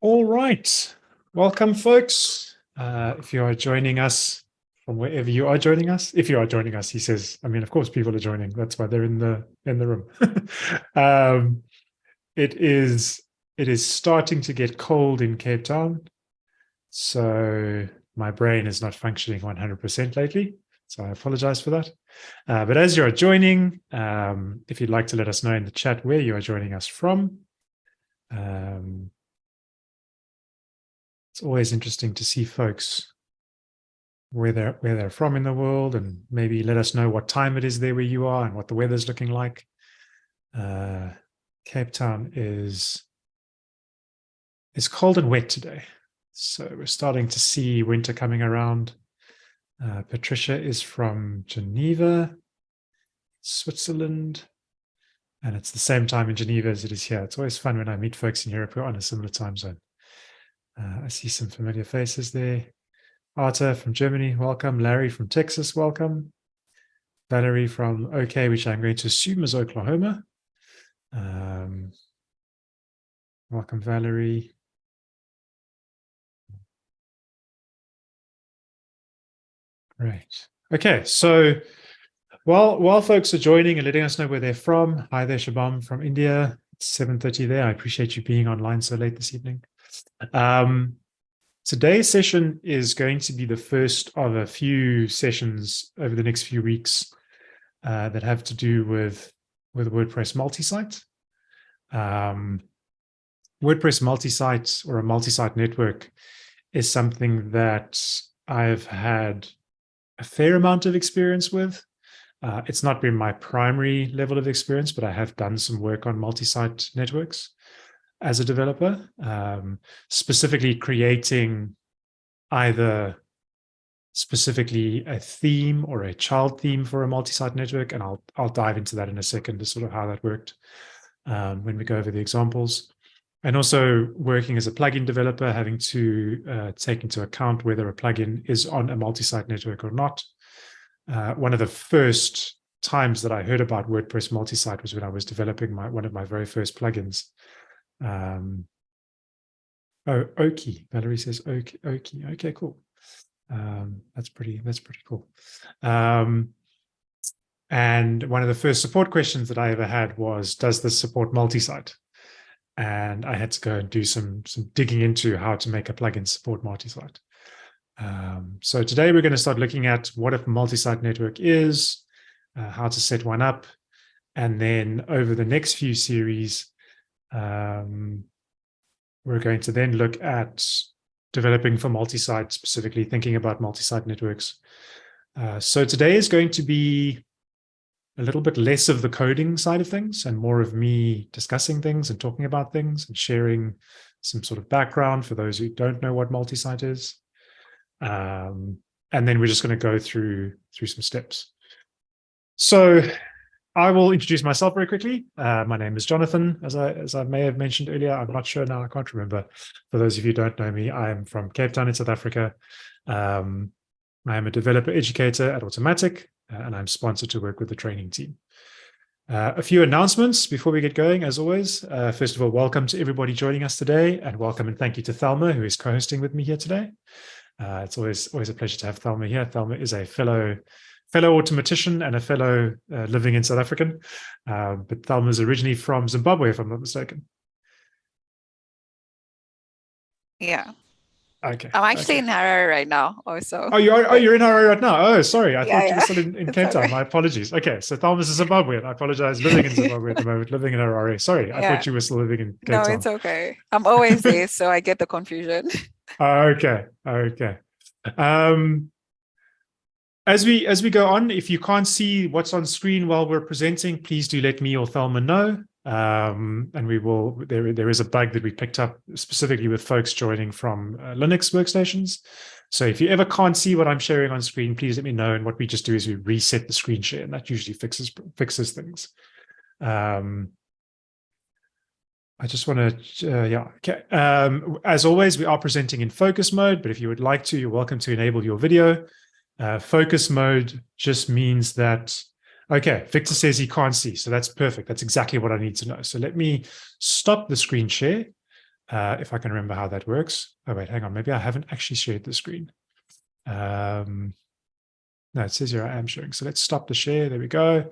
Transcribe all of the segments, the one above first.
All right. Welcome, folks. Uh, if you are joining us from wherever you are joining us, if you are joining us, he says, I mean, of course, people are joining. That's why they're in the in the room. um, it is it is starting to get cold in Cape Town. So my brain is not functioning 100% lately. So I apologize for that. Uh, but as you're joining, um, if you'd like to let us know in the chat where you are joining us from, um, it's always interesting to see folks where they're where they're from in the world and maybe let us know what time it is there where you are and what the weather's looking like. Uh, Cape Town is is cold and wet today. So we're starting to see winter coming around. Uh, Patricia is from Geneva, Switzerland, and it's the same time in Geneva as it is here. It's always fun when I meet folks in Europe who are on a similar time zone. Uh, I see some familiar faces there. Arta from Germany, welcome. Larry from Texas, welcome. Valerie from OK, which I'm going to assume is Oklahoma. Um, welcome, Valerie. Great. Okay, so while while folks are joining and letting us know where they're from, hi there, Shabam from India. It's 7.30 there. I appreciate you being online so late this evening. Um, today's session is going to be the first of a few sessions over the next few weeks uh, that have to do with, with WordPress multi-site. Um, WordPress multi-site or a multi-site network is something that I've had a fair amount of experience with. Uh, it's not been my primary level of experience, but I have done some work on multi-site networks as a developer, um, specifically creating either specifically a theme or a child theme for a multi-site network. And I'll, I'll dive into that in a second to sort of how that worked um, when we go over the examples. And also working as a plugin developer, having to uh, take into account whether a plugin is on a multi-site network or not. Uh, one of the first times that I heard about WordPress multi-site was when I was developing my one of my very first plugins. Um, oh, Oki. Valerie says Oki. Oki. Okay, cool. Um, that's pretty. That's pretty cool. Um, and one of the first support questions that I ever had was, "Does this support multi-site?" And I had to go and do some some digging into how to make a plugin support multi-site. Um, so today we're going to start looking at what a multi-site network is, uh, how to set one up, and then over the next few series, um, we're going to then look at developing for multi-site, specifically thinking about multi-site networks. Uh, so today is going to be a little bit less of the coding side of things and more of me discussing things and talking about things and sharing some sort of background for those who don't know what multi-site is. Um, and then we're just going to go through through some steps. So I will introduce myself very quickly. Uh, my name is Jonathan, as I as I may have mentioned earlier. I'm not sure now. I can't remember. For those of you who don't know me, I am from Cape Town in South Africa. Um, I am a developer educator at Automattic, uh, and I'm sponsored to work with the training team. Uh, a few announcements before we get going, as always. Uh, first of all, welcome to everybody joining us today, and welcome and thank you to Thelma, who is co-hosting with me here today. Uh, it's always always a pleasure to have Thelma here. Thelma is a fellow fellow Automattician and a fellow uh, living in South African. Uh, but Thelma is originally from Zimbabwe, if I'm not mistaken. Yeah. Okay. I'm actually okay. in Harare right now also. Oh, you are, oh, you're in Harare right now. Oh, sorry. I Yeah, thought you were still in, in Cape Town. right. My apologies. Okay. So Thelma's a Zimbabwean. I apologize. Living in Zimbabwe at the moment, living in Harare. Sorry. I thought you were still living in Cape No, Town. it's okay. I'm always there, so I get the confusion. Okay. Okay. Um, as we as we go on, if you can't see what's on screen while we're presenting, please do let me or Thelma know. Um, and we will. There there is a bug that we picked up specifically with folks joining from uh, Linux workstations. So if you ever can't see what I'm sharing on screen, please let me know. And what we just do is we reset the screen share, and that usually fixes fixes things. Um, I just want to, uh, yeah, okay. Um, as always, we are presenting in focus mode, but if you would like to, you're welcome to enable your video. Uh, focus mode just means that, okay, Victor says he can't see, so that's perfect. That's exactly what I need to know. So let me stop the screen share uh, if I can remember how that works. Oh, wait, hang on. Maybe I haven't actually shared the screen. Um, no, it says here I am sharing. So let's stop the share. There we go.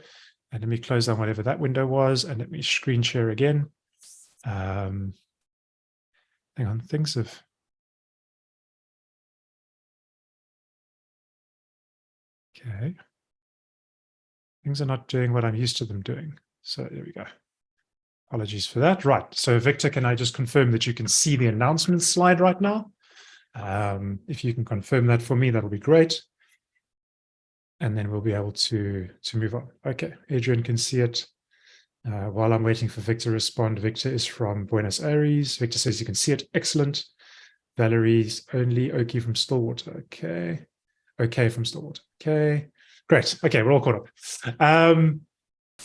And let me close down whatever that window was and let me screen share again. Um, hang on, things have Okay. Things are not doing what I'm used to them doing. So there we go. Apologies for that. Right. So Victor, can I just confirm that you can see the announcement slide right now? Um, if you can confirm that for me, that'll be great. And then we'll be able to, to move on. Okay, Adrian can see it. Uh, while I'm waiting for Victor to respond, Victor is from Buenos Aires. Victor says you can see it. Excellent. Valerie's only Oki from Stillwater. Okay. Okay from Stillwater. Okay. Great. Okay, we're all caught up. Um,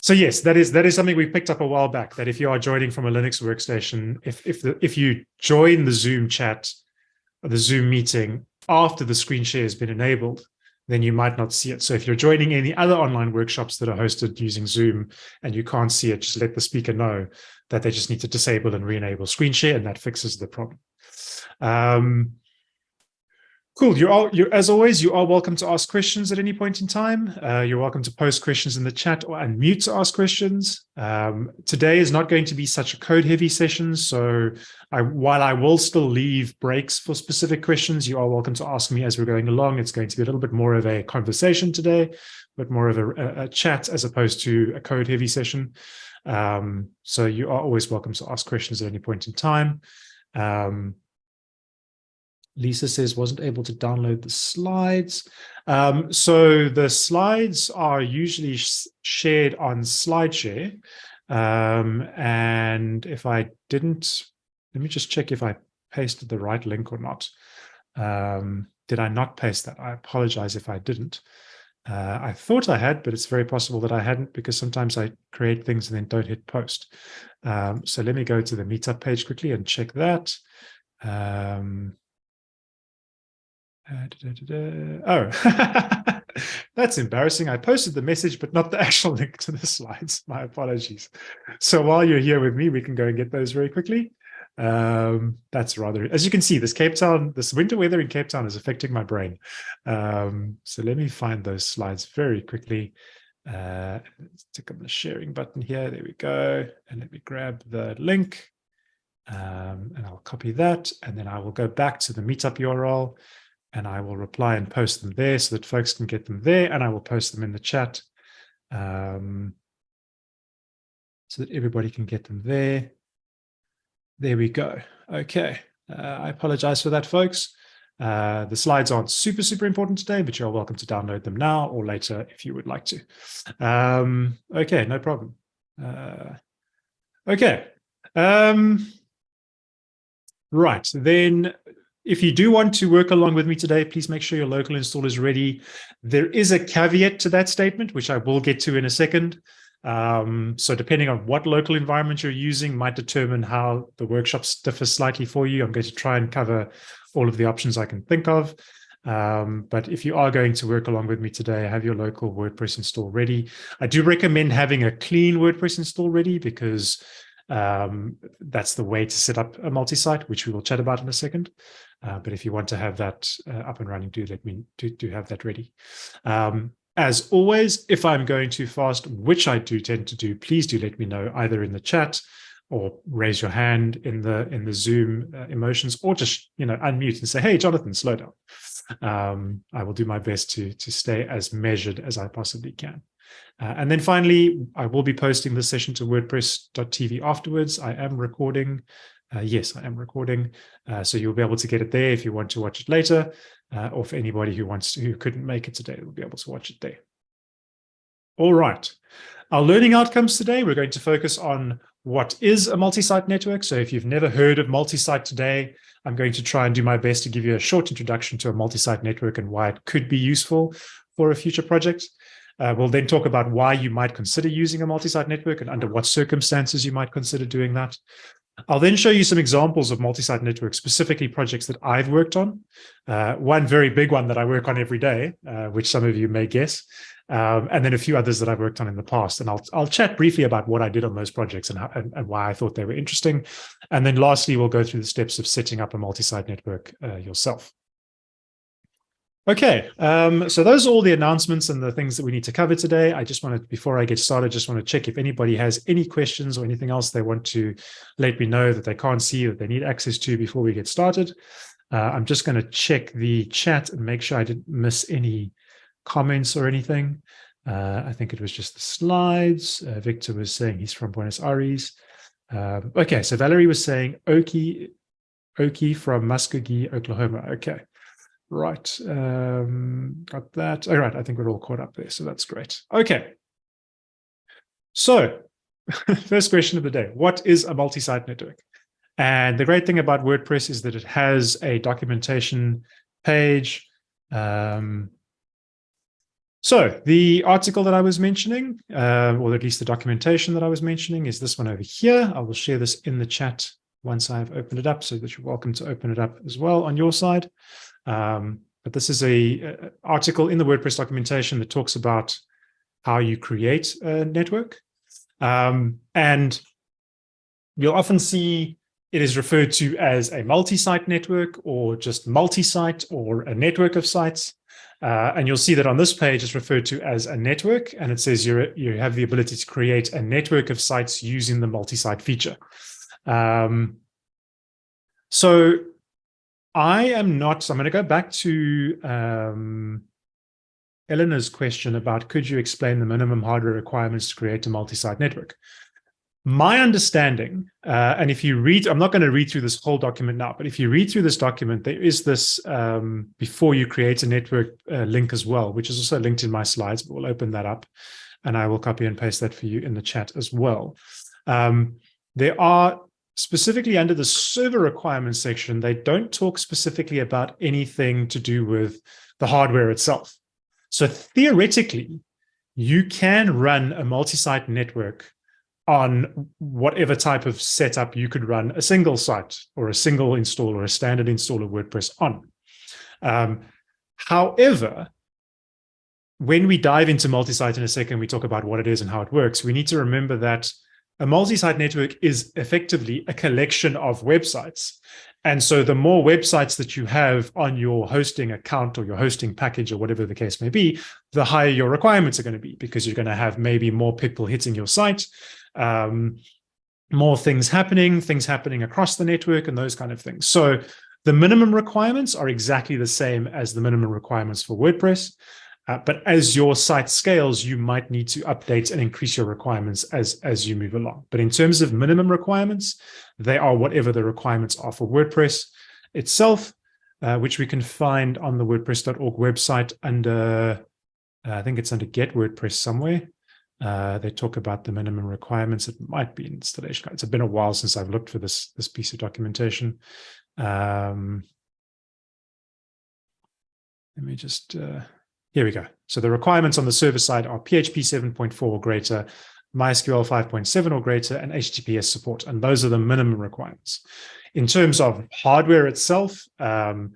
so yes, that is that is something we picked up a while back. That if you are joining from a Linux workstation, if if the if you join the Zoom chat, the Zoom meeting after the screen share has been enabled, then you might not see it. So if you're joining any other online workshops that are hosted using Zoom and you can't see it, just let the speaker know that they just need to disable and re-enable screen share, and that fixes the problem. Um, Cool. You're all, you're, as always, you are welcome to ask questions at any point in time. Uh, you're welcome to post questions in the chat or unmute to ask questions. Um, today is not going to be such a code heavy session. So I, while I will still leave breaks for specific questions, you are welcome to ask me as we're going along. It's going to be a little bit more of a conversation today, but more of a, a chat as opposed to a code heavy session. Um, so you are always welcome to ask questions at any point in time. Um, Lisa says wasn't able to download the slides. Um, so the slides are usually sh shared on SlideShare. Um, and if I didn't, let me just check if I pasted the right link or not. Um, did I not paste that? I apologize if I didn't. Uh, I thought I had, but it's very possible that I hadn't because sometimes I create things and then don't hit post. Um, so let me go to the meetup page quickly and check that. Um, da, da, da, oh, that's embarrassing. I posted the message, but not the actual link to the slides. My apologies. So while you're here with me, we can go and get those very quickly. Um, that's rather, as you can see, this Cape Town, this winter weather in Cape Town is affecting my brain. Um, so let me find those slides very quickly. Uh, let's click on the sharing button here. There we go. And let me grab the link. Um, and I'll copy that. And then I will go back to the meetup URL and I will reply and post them there so that folks can get them there and I will post them in the chat um, so that everybody can get them there. There we go. Okay. Uh, I apologize for that, folks. Uh, the slides aren't super, super important today, but you're welcome to download them now or later if you would like to. Um, okay, no problem. Uh, okay. Um, right, then if you do want to work along with me today, please make sure your local install is ready. There is a caveat to that statement, which I will get to in a second. Um, so depending on what local environment you're using might determine how the workshops differ slightly for you. I'm going to try and cover all of the options I can think of. Um, but if you are going to work along with me today, have your local WordPress install ready. I do recommend having a clean WordPress install ready because um, that's the way to set up a multi-site, which we will chat about in a second. Uh, but if you want to have that uh, up and running, do let me do, do have that ready. Um, as always, if I'm going too fast, which I do tend to do, please do let me know either in the chat or raise your hand in the in the Zoom uh, emotions, or just you know unmute and say, "Hey, Jonathan, slow down." Um, I will do my best to to stay as measured as I possibly can. Uh, and then finally, I will be posting the session to WordPress.tv afterwards. I am recording uh, yes, I am recording. Uh, so you'll be able to get it there if you want to watch it later, uh, or for anybody who wants to, who couldn't make it today, will be able to watch it there. All right. Our learning outcomes today, we're going to focus on what is a multi-site network. So if you've never heard of multi-site today, I'm going to try and do my best to give you a short introduction to a multi-site network and why it could be useful for a future project. Uh, we'll then talk about why you might consider using a multi-site network and under what circumstances you might consider doing that. I'll then show you some examples of multi-site networks, specifically projects that I've worked on. Uh, one very big one that I work on every day, uh, which some of you may guess, um, and then a few others that I've worked on in the past. And I'll, I'll chat briefly about what I did on those projects and, how, and, and, why I thought they were interesting. And then lastly, we'll go through the steps of setting up a multi-site network uh, yourself. Okay, um, so those are all the announcements and the things that we need to cover today. I just wanted, before I get started, just want to check if anybody has any questions or anything else they want to let me know that they can't see that they need access to before we get started. Uh, I'm just going to check the chat and make sure I didn't miss any comments or anything. Uh, I think it was just the slides. Uh, Victor was saying he's from Buenos Aires. Um, okay, so Valerie was saying Oki, Oki from Muskogee, Oklahoma. Okay. Right, um, got that. All right, I think we're all caught up there, so that's great. Okay, so first question of the day, what is a multi-site network? And the great thing about WordPress is that it has a documentation page. Um, so the article that I was mentioning, uh, or at least the documentation that I was mentioning is this one over here. I will share this in the chat once I've opened it up so that you're welcome to open it up as well on your side. Um, but this is a, a, article in the WordPress documentation that talks about how you create a network. Um, and you'll often see it is referred to as a multi-site network or just multi-site or a network of sites. Uh, and you'll see that on this page it's referred to as a network and it says you you have the ability to create a network of sites using the multi-site feature. Um, so I am not, so I'm going to go back to um, Eleanor's question about could you explain the minimum hardware requirements to create a multi-site network? My understanding, uh, and if you read, I'm not going to read through this whole document now, but if you read through this document, there is this um, before you create a network uh, link as well, which is also linked in my slides, but we'll open that up and I will copy and paste that for you in the chat as well. Um, there are specifically under the server requirements section, they don't talk specifically about anything to do with the hardware itself. So theoretically, you can run a multi-site network on whatever type of setup you could run a single site or a single install or a standard install of WordPress on. Um, however, when we dive into multi-site in a second, we talk about what it is and how it works, we need to remember that a multi-site network is effectively a collection of websites. And so the more websites that you have on your hosting account or your hosting package or whatever the case may be, the higher your requirements are going to be because you're going to have maybe more people hitting your site, um, more things happening, things happening across the network and those kind of things. So the minimum requirements are exactly the same as the minimum requirements for WordPress. Uh, but as your site scales, you might need to update and increase your requirements as, as you move along. But in terms of minimum requirements, they are whatever the requirements are for WordPress itself, uh, which we can find on the WordPress.org website under, uh, I think it's under Get WordPress somewhere. Uh, they talk about the minimum requirements. It might be installation. It's been a while since I've looked for this, this piece of documentation. Um, let me just... Here we go. So the requirements on the server side are PHP 7.4 or greater, MySQL 5.7 or greater, and HTTPS support. And those are the minimum requirements. In terms of hardware itself, um,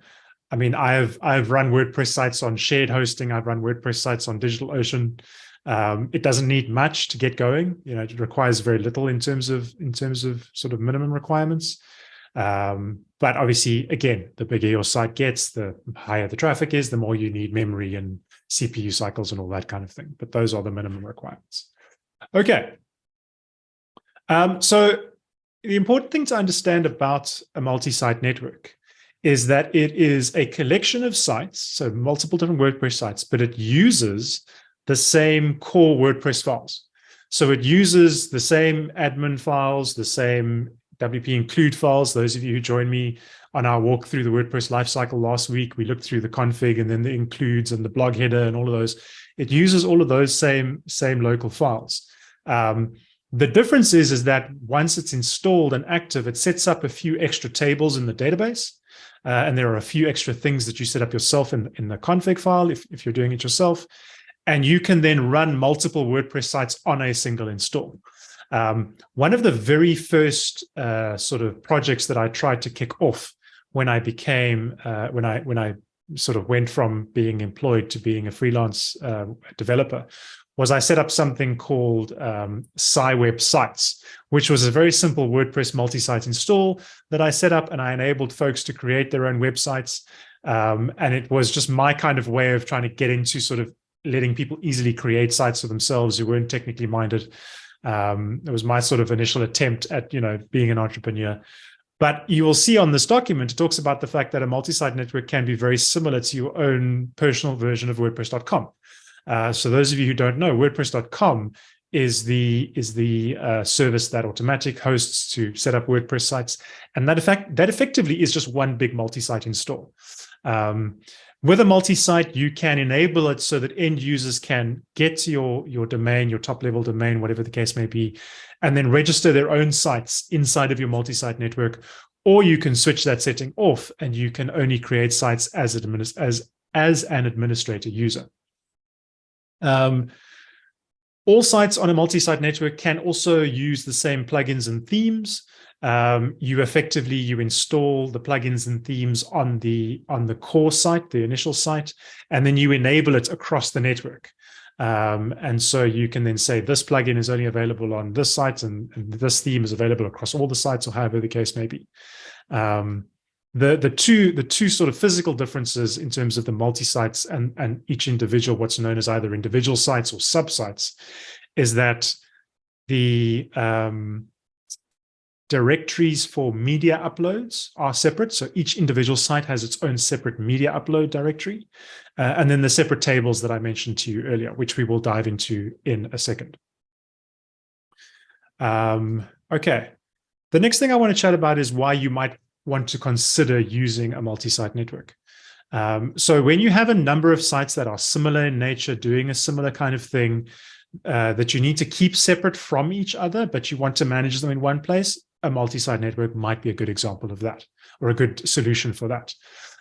I mean, I've I've run WordPress sites on shared hosting. I've run WordPress sites on DigitalOcean. Um, it doesn't need much to get going. You know, it requires very little in terms of in terms of sort of minimum requirements. Um, but obviously, again, the bigger your site gets, the higher the traffic is, the more you need memory and CPU cycles and all that kind of thing. But those are the minimum requirements. Okay. Um, so the important thing to understand about a multi-site network is that it is a collection of sites, so multiple different WordPress sites, but it uses the same core WordPress files. So it uses the same admin files, the same WP include files. Those of you who joined me on our walk through the WordPress lifecycle last week, we looked through the config and then the includes and the blog header and all of those. It uses all of those same, same local files. Um, the difference is, is that once it's installed and active, it sets up a few extra tables in the database. Uh, and there are a few extra things that you set up yourself in, in the config file if, if you're doing it yourself. And you can then run multiple WordPress sites on a single install. Um, one of the very first uh, sort of projects that I tried to kick off when I became uh, when I when I sort of went from being employed to being a freelance uh, developer was I set up something called um, SciWeb Sites, which was a very simple WordPress multi-site install that I set up and I enabled folks to create their own websites. Um, and it was just my kind of way of trying to get into sort of letting people easily create sites for themselves who weren't technically minded. Um, it was my sort of initial attempt at, you know, being an entrepreneur. But you will see on this document, it talks about the fact that a multi-site network can be very similar to your own personal version of WordPress.com. Uh, so those of you who don't know, WordPress.com is the is the uh, service that Automattic hosts to set up WordPress sites, and that effect that effectively is just one big multi-site install. Um, with a multi-site, you can enable it so that end users can get to your your domain, your top level domain, whatever the case may be, and then register their own sites inside of your multi-site network. Or you can switch that setting off, and you can only create sites as as as an administrator user. Um, all sites on a multi-site network can also use the same plugins and themes. Um, you effectively you install the plugins and themes on the on the core site, the initial site, and then you enable it across the network. Um, and so you can then say this plugin is only available on this site and, and, this theme is available across all the sites or however the case may be. Um, the the two the two sort of physical differences in terms of the multi-sites and and each individual what's known as either individual sites or subsites is that the um, directories for media uploads are separate. So each individual site has its own separate media upload directory. Uh, and then the separate tables that I mentioned to you earlier, which we will dive into in a second. Um, okay. The next thing I want to chat about is why you might want to consider using a multi-site network. Um, so when you have a number of sites that are similar in nature, doing a similar kind of thing, uh, that you need to keep separate from each other, but you want to manage them in one place, a multi-site network might be a good example of that, or a good solution for that.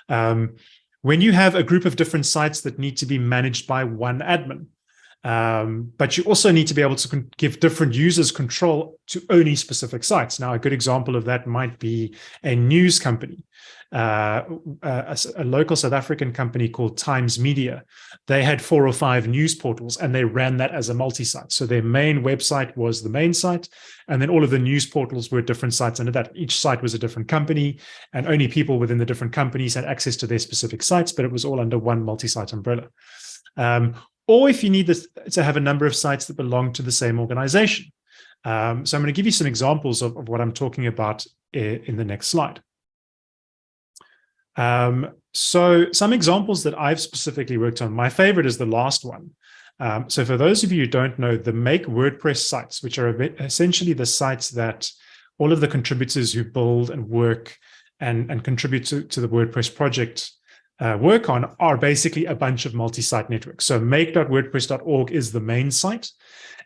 Um, when you have a group of different sites that need to be managed by one admin, um, but you also need to be able to give different users control to only specific sites. Now, a good example of that might be a news company, uh, a, a, local South African company called Times Media. They had four or five news portals and they ran that as a multi-site. So their main website was the main site, and then all of the news portals were different sites under that. Each site was a different company, and only people within the different companies had access to their specific sites, but it was all under one multi-site umbrella. Um, or if you need this, to have a number of sites that belong to the same organization. Um, so I'm going to give you some examples of, of what I'm talking about in the next slide. Um, so some examples that I've specifically worked on, my favorite is the last one. Um, so for those of you who don't know, the Make WordPress sites, which are essentially the sites that all of the contributors who build and work and, and contribute to, to the WordPress project uh, work on are basically a bunch of multi-site networks. So make.wordpress.org is the main site.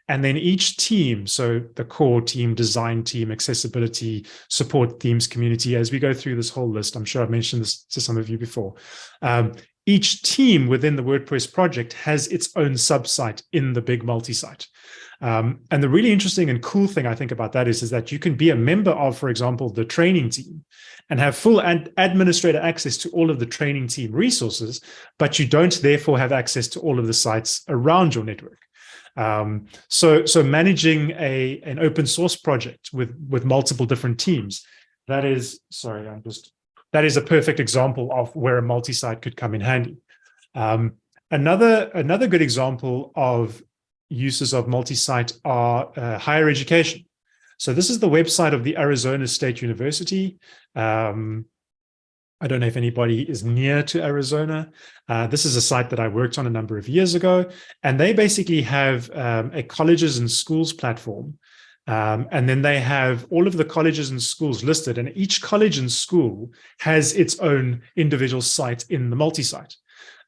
And then each team, so the core team, design team, accessibility, support themes, community, as we go through this whole list, I'm sure I've mentioned this to some of you before. Um, each team within the WordPress project has its own subsite in the big multi-site. Um, and the really interesting and cool thing I think about that is, is that you can be a member of, for example, the training team and have full ad administrator access to all of the training team resources, but you don't therefore have access to all of the sites around your network. Um, so, so managing a an open source project with with multiple different teams, that is sorry, I'm just that is a perfect example of where a multi-site could come in handy. Um, another another good example of uses of multi-site are uh, higher education. So this is the website of the Arizona State University. Um, I don't know if anybody is near to Arizona. Uh, this is a site that I worked on a number of years ago, and they basically have um, a colleges and schools platform. Um, and then they have all of the colleges and schools listed, and each college and school has its own individual site in the multi-site.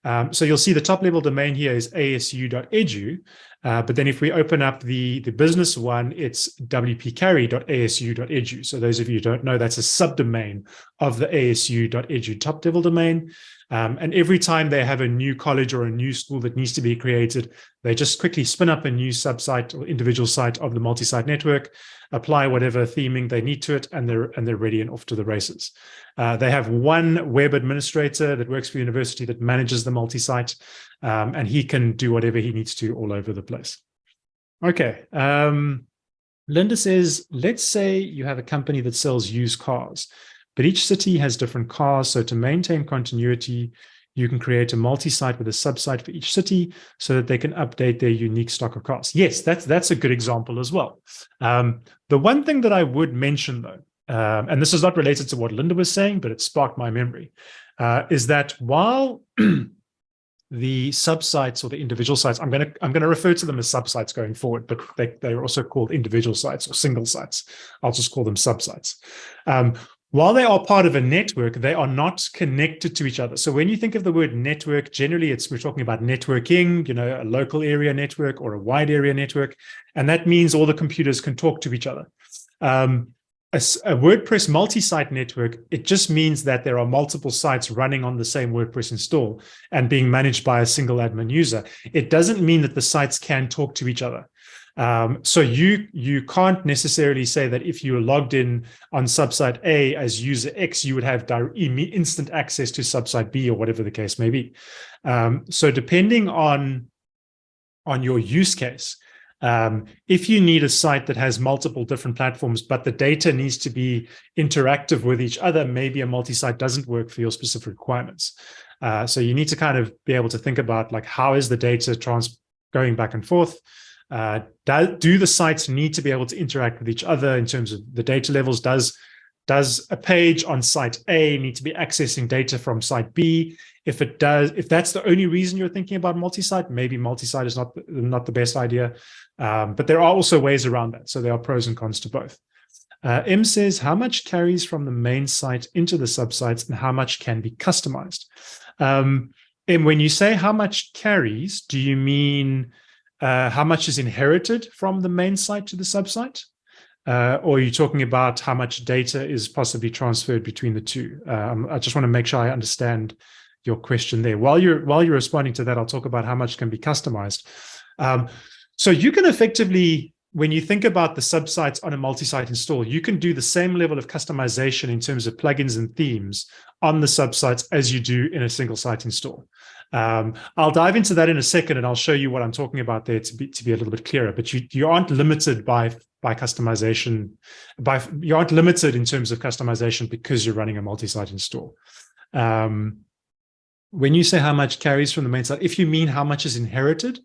Um, so you'll see the top level domain here is asu.edu, Uh, but then if we open up the, the business one, it's wpcarey.asu.edu. So those of you who don't know, that's a subdomain of the asu.edu top level domain. Um, and every time they have a new college or a new school that needs to be created, they just quickly spin up a new subsite or individual site of the multi-site network, apply whatever theming they need to it, and they're and they're ready and off to the races. Uh, they have one web administrator that works for university that manages the multi-site, um, and he can do whatever he needs to all over the place. Okay. Um, Linda says, let's say you have a company that sells used cars. But each city has different cars. So to maintain continuity, you can create a multi-site with a subsite for each city so that they can update their unique stock of cars. Yes, that's that's a good example as well. Um, the one thing that I would mention though, um, and this is not related to what Linda was saying, but it sparked my memory, uh, is that while the subsites or the individual sites, I'm going to I'm going to refer to them as subsites going forward, but they, they're also called individual sites or single sites. I'll just call them subsites. Um, while they are part of a network, they are not connected to each other. So when you think of the word network, generally it's we're talking about networking, you know, a local area network or a wide area network. And that means all the computers can talk to each other. Um, a, a, WordPress multi-site network, it just means that there are multiple sites running on the same WordPress install and being managed by a single admin user. It doesn't mean that the sites can talk to each other. Um, so you you can't necessarily say that if you were logged in on subsite A as user X, you would have instant access to subsite B or whatever the case may be. Um, so depending on on your use case, um, if you need a site that has multiple different platforms, but the data needs to be interactive with each other, maybe a multi-site doesn't work for your specific requirements. Uh, so you need to kind of be able to think about like, how is the data trans going back and forth? Uh, do, do the sites need to be able to interact with each other in terms of the data levels? Does does a page on site A need to be accessing data from site B? If it does, if that's the only reason you're thinking about multi-site, maybe multi-site is not not the best idea. Um, but there are also ways around that. So there are pros and cons to both. Uh, M says, how much carries from the main site into the subsites and how much can be customized? Um, and when you say how much carries, do you mean uh, how much is inherited from the main site to the subsite? Uh, or are you talking about how much data is possibly transferred between the two? Um, I just want to make sure I understand your question there. While you're while you're responding to that, I'll talk about how much can be customized. Um, so you can effectively, when you think about the subsites on a multi-site install, you can do the same level of customization in terms of plugins and themes on the subsites as you do in a single site install. Um, I'll dive into that in a second, and I'll show you what I'm talking about there to be to be a little bit clearer. But you you aren't limited by by customization, by you aren't limited in terms of customization because you're running a multi-site install. Um, when you say how much carries from the main site, if you mean how much is inherited,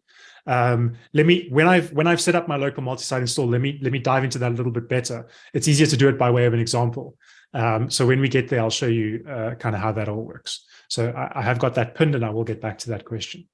um, let me when I've when I've set up my local multi-site install, let me let me dive into that a little bit better. It's easier to do it by way of an example. Um, so when we get there, I'll show you uh, kind of how that all works. So I, I, have got that pinned and I will get back to that question.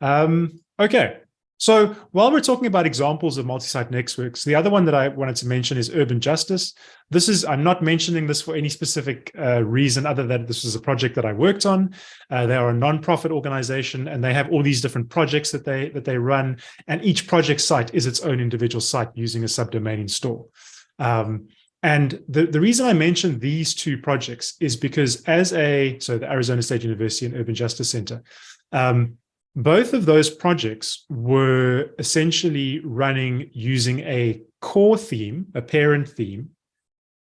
Um, okay, so while we're talking about examples of multi-site networks, the other one that I wanted to mention is Urban Justice. This is, I'm not mentioning this for any specific uh, reason other than this was a project that I worked on. Uh, they are a non-profit organization and they have all these different projects that they that they run. And each project site is its own individual site using a subdomain install. Um, and the, the reason I mentioned these two projects is because as a, so the Arizona State University and Urban Justice Center, um, both of those projects were essentially running using a core theme, a parent theme,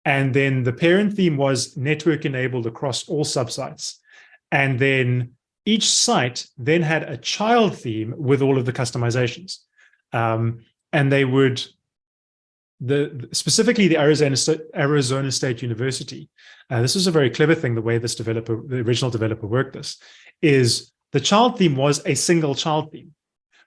and then the parent theme was network enabled across all subsites. And then each site then had a child theme with all of the customizations. Um, and they would the specifically the Arizona Arizona State University, uh, this was a very clever thing, the way this developer, the original developer worked this, is the child theme was a single child theme.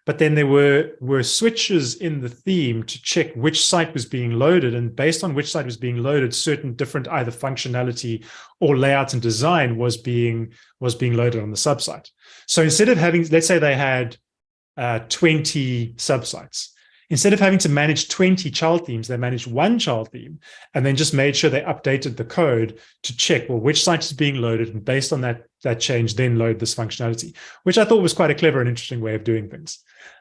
But then there were, were switches in the theme to check which site was being loaded. And based on which site was being loaded, certain different either functionality or layout and design was being, was being loaded on the subsite. So instead of having, let's say they had uh, 20 subsites, Instead of having to manage 20 child themes, they managed one child theme and then just made sure they updated the code to check, well, which site is being loaded. And based on that, that change, then load this functionality, which I thought was quite a clever and interesting way of doing things.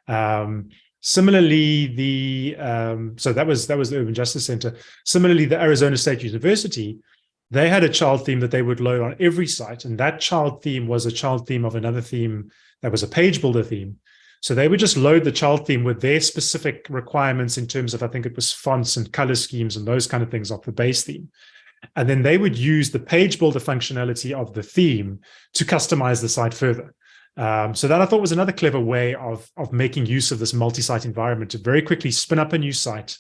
Um, Similarly, the um, so that was that was the Urban Justice Center. Similarly, the Arizona State University, they had a child theme that they would load on every site, and that child theme was a child theme of another theme that was a page builder theme. So they would just load the child theme with their specific requirements in terms of, I think it was fonts and color schemes and those kind of things off the base theme. And then they would use the page builder functionality of the theme to customize the site further. Um, so that I thought was another clever way of, of making use of this multi-site environment to very quickly spin up a new site,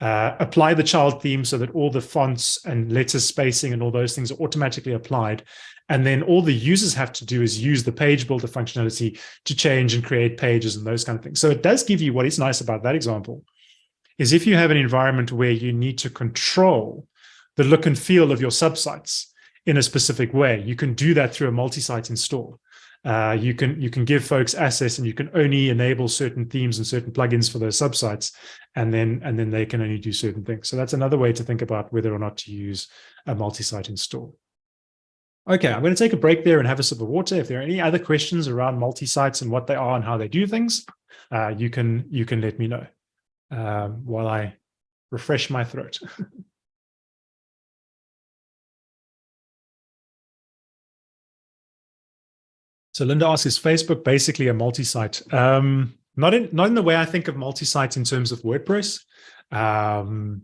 uh, apply the child theme so that all the fonts and letter spacing and all those things are automatically applied. And then all the users have to do is use the page builder functionality to change and create pages and those kind of things. So it does give you what is nice about that example is if you have an environment where you need to control the look and feel of your subsites in a specific way, you can do that through a multi-site install. Uh, you can you can give folks access and you can only enable certain themes and certain plugins for those subsites and then and then they can only do certain things so that's another way to think about whether or not to use a multi-site install okay i'm going to take a break there and have a sip of water if there are any other questions around multi-sites and what they are and how they do things uh, you can you can let me know um, while i refresh my throat So Linda asks, is Facebook basically a multi-site? Um, not in not in the way I think of multi-site in terms of WordPress, um,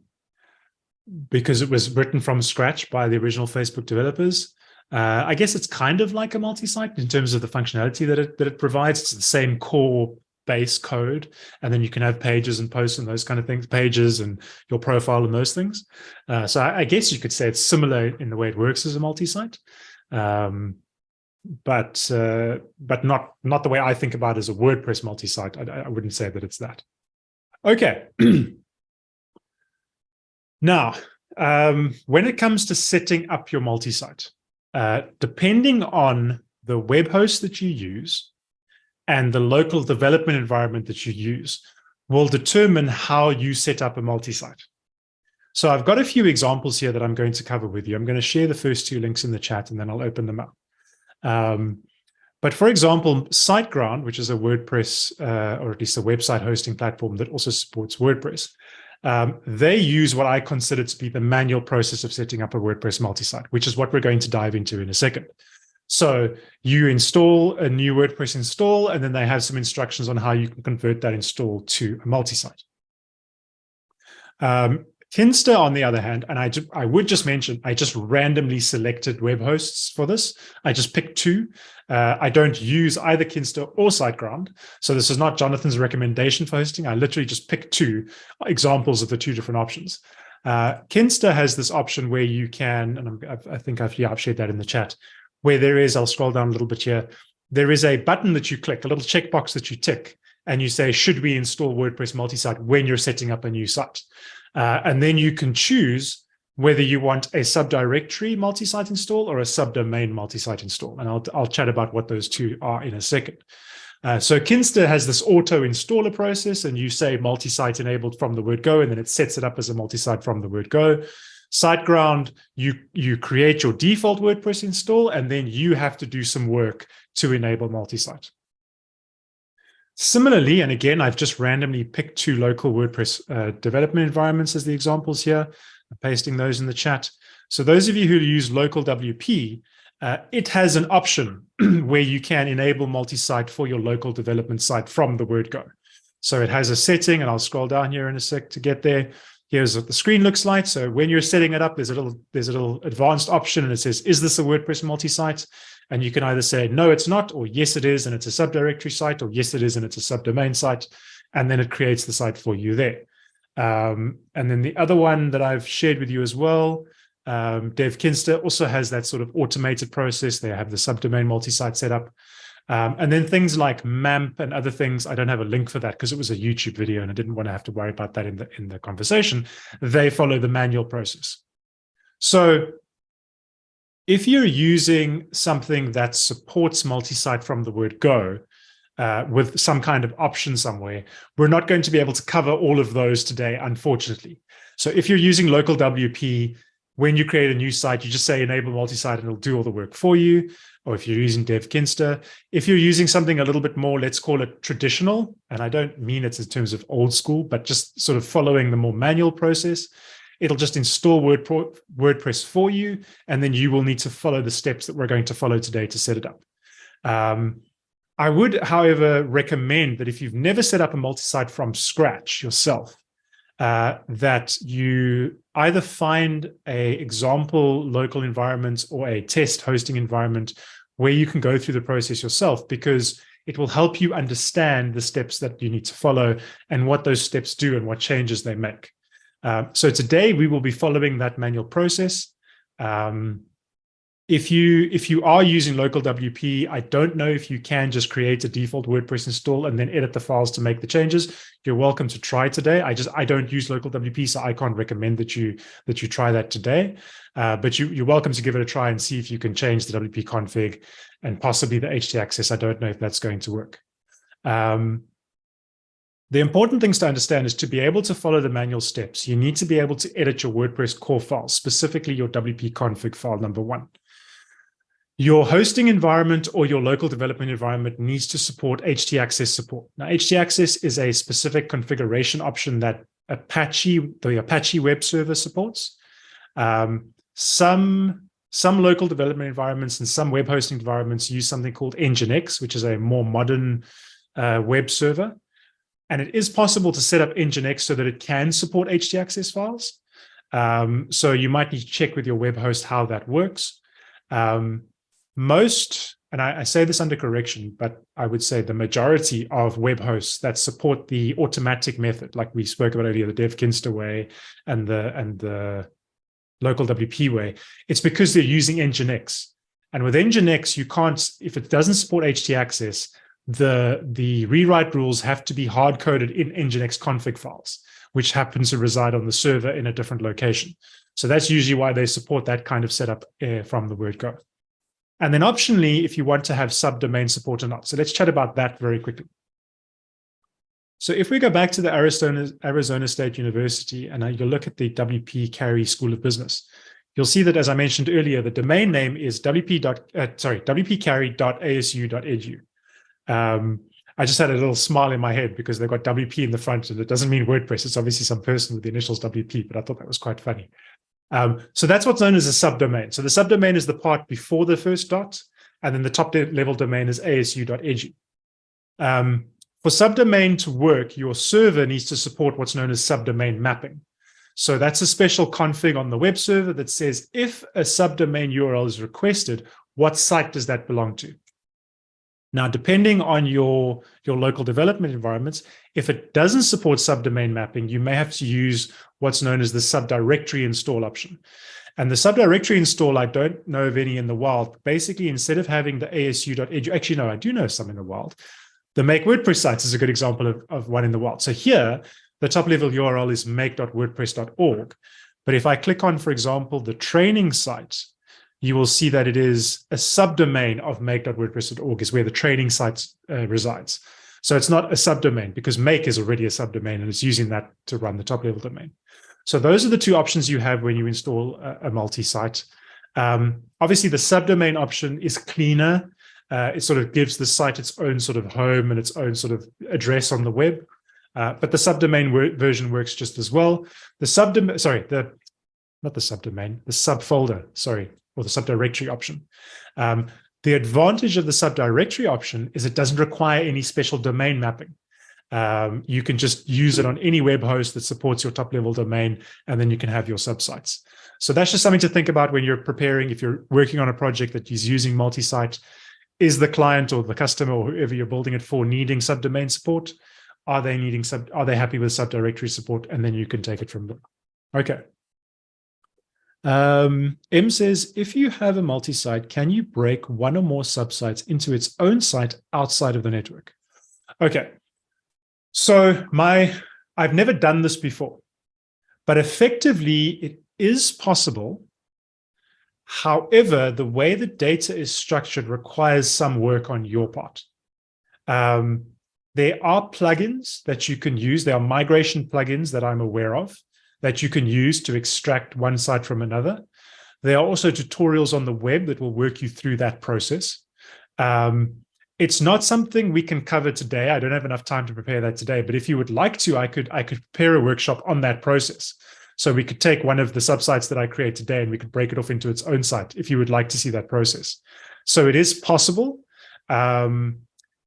because it was written from scratch by the original Facebook developers. Uh, I guess it's kind of like a multi-site in terms of the functionality that it that it provides. It's the same core base code, and then you can have pages and posts and those kind of things, pages and your profile and those things. Uh, so I, I, guess you could say it's similar in the way it works as a multi-site. Um, but uh, but not not the way I think about it as a WordPress multi-site. I, I wouldn't say that it's that. Okay. now, um, when it comes to setting up your multi-site, uh, depending on the web host that you use and the local development environment that you use, will determine how you set up a multi-site. So I've got a few examples here that I'm going to cover with you. I'm going to share the first two links in the chat and then I'll open them up. Um, but for example, SiteGround, which is a WordPress, uh, or at least a website hosting platform that also supports WordPress, um, they use what I consider to be the manual process of setting up a WordPress multi-site, which is what we're going to dive into in a second. So you install a new WordPress install, and then they have some instructions on how you can convert that install to a multi-site. Um, Kinsta, on the other hand, and I, I would just mention, I just randomly selected web hosts for this. I just picked two. Uh, I don't use either Kinsta or SiteGround. So this is not Jonathan's recommendation for hosting. I literally just picked two examples of the two different options. Uh, Kinsta has this option where you can, and I'm, i think I've, yeah, I've shared that in the chat, where there is, I'll scroll down a little bit here, there is a button that you click, a little checkbox that you tick, and you say, should we install WordPress multi-site when you're setting up a new site? Uh, and then you can choose whether you want a subdirectory multi-site install or a subdomain multi-site install. And I'll, I'll chat about what those two are in a second. Uh, so Kinsta has this auto installer process and you say multi-site enabled from the word go, and then it sets it up as a multi-site from the word go. SiteGround, you, you create your default WordPress install, and then you have to do some work to enable multi-site. Similarly, and again, I've just randomly picked two local WordPress uh, development environments as the examples here. I'm pasting those in the chat. So those of you who use local WP, uh, it has an option where you can enable multi-site for your local development site from the word go. So it has a setting, and I'll scroll down here in a sec to get there. Here's what the screen looks like. So when you're setting it up, there's a little there's a little advanced option, and it says, "Is this a WordPress multi-site?" And you can either say, no, it's not, or yes, it is, and it's a subdirectory site, or yes, it is, and it's a subdomain site. And then it creates the site for you there. Um, and then the other one that I've shared with you as well, um, DevKinsta also has that sort of automated process. They have the subdomain multi-site setup. Um, and then things like MAMP and other things, I don't have a link for that because it was a YouTube video and I didn't want to have to worry about that in the, in the conversation. They follow the manual process. So if you're using something that supports multi-site from the word go, uh, with some kind of option somewhere, we're not going to be able to cover all of those today, unfortunately. So if you're using local WP, when you create a new site, you just say enable multi-site and it'll do all the work for you. Or if you're using DevKinsta, if you're using something a little bit more, let's call it traditional, and I don't mean it's in terms of old school, but just sort of following the more manual process, it'll just install WordPress for you, and then you will need to follow the steps that we're going to follow today to set it up. Um, I would, however, recommend that if you've never set up a multi-site from scratch yourself, uh, that you either find a example local environment or a test hosting environment where you can go through the process yourself because it will help you understand the steps that you need to follow and what those steps do and what changes they make. Uh, so today we will be following that manual process. Um, if you if you are using local WP, I don't know if you can just create a default WordPress install and then edit the files to make the changes. You're welcome to try today. I just I don't use local WP, so I can't recommend that you that you try that today. Uh, but you you're welcome to give it a try and see if you can change the WP config and possibly the HT access. I don't know if that's going to work. Um, the important things to understand is to be able to follow the manual steps, you need to be able to edit your WordPress core file, specifically your WP config file number one. Your hosting environment or your local development environment needs to support htaccess support. Now, htaccess is a specific configuration option that Apache, the Apache web server supports. Um, some, some local development environments and some web hosting environments use something called Nginx, which is a more modern uh, web server. And it is possible to set up Nginx so that it can support htaccess files. Um, so you might need to check with your web host how that works. Um, most, and I, I, say this under correction, but I would say the majority of web hosts that support the automatic method, like we spoke about earlier, the DevKinsta way and the and the local WP way, it's because they're using Nginx. And with Nginx, you can't, if it doesn't support htaccess, the, the rewrite rules have to be hard-coded in Nginx config files, which happens to reside on the server in a different location. So that's usually why they support that kind of setup uh, from the word go. And then optionally, if you want to have subdomain support or not. So let's chat about that very quickly. So if we go back to the Arizona, Arizona State University and you look at the WP Carey School of Business, you'll see that, as I mentioned earlier, the domain name is wp. Uh, sorry, wpcarey.asu.edu. Um, I just had a little smile in my head because they've got WP in the front and it doesn't mean WordPress. It's obviously some person with the initials WP, but I thought that was quite funny. Um, so that's what's known as a subdomain. So the subdomain is the part before the first dot, and then the top level domain is asu.edu. Um, for subdomain to work, your server needs to support what's known as subdomain mapping. So that's a special config on the web server that says if a subdomain URL is requested, what site does that belong to? Now, depending on your, your local development environments, if it doesn't support subdomain mapping, you may have to use what's known as the subdirectory install option. And the subdirectory install, I don't know of any in the wild. Basically, instead of having the asu.edu, actually, no, I do know some in the wild. The make WordPress sites is a good example of, of one in the wild. So here, the top level URL is make.wordpress.org. But if I click on, for example, the training site, you will see that it is a subdomain of make.wordpress.org is where the training site uh, resides. So it's not a subdomain because make is already a subdomain and it's using that to run the top level domain. So those are the two options you have when you install a, a multi-site. Um, obviously, the subdomain option is cleaner. Uh, it sort of gives the site its own sort of home and its own sort of address on the web. Uh, but the subdomain version works just as well. The subdomain, sorry, the not the subdomain, the subfolder, sorry, or the subdirectory option. Um, the advantage of the subdirectory option is it doesn't require any special domain mapping. Um, you can just use it on any web host that supports your top level domain, and then you can have your subsites. So that's just something to think about when you're preparing, if you're working on a project that is using multi-site, is the client or the customer or whoever you're building it for needing subdomain support? Are they needing sub, are they happy with subdirectory support? And then you can take it from there. Okay. Um, M says, if you have a multi-site, can you break one or more subsites into its own site outside of the network? Okay, so my, I've never done this before, but effectively it is possible. However, the way the data is structured requires some work on your part. Um, there are plugins that you can use. There are migration plugins that I'm aware of that you can use to extract one site from another. There are also tutorials on the web that will work you through that process. Um, it's not something we can cover today. I don't have enough time to prepare that today, but if you would like to, I could I could prepare a workshop on that process. So we could take one of the subsites that I create today and we could break it off into its own site if you would like to see that process. So it is possible. Um,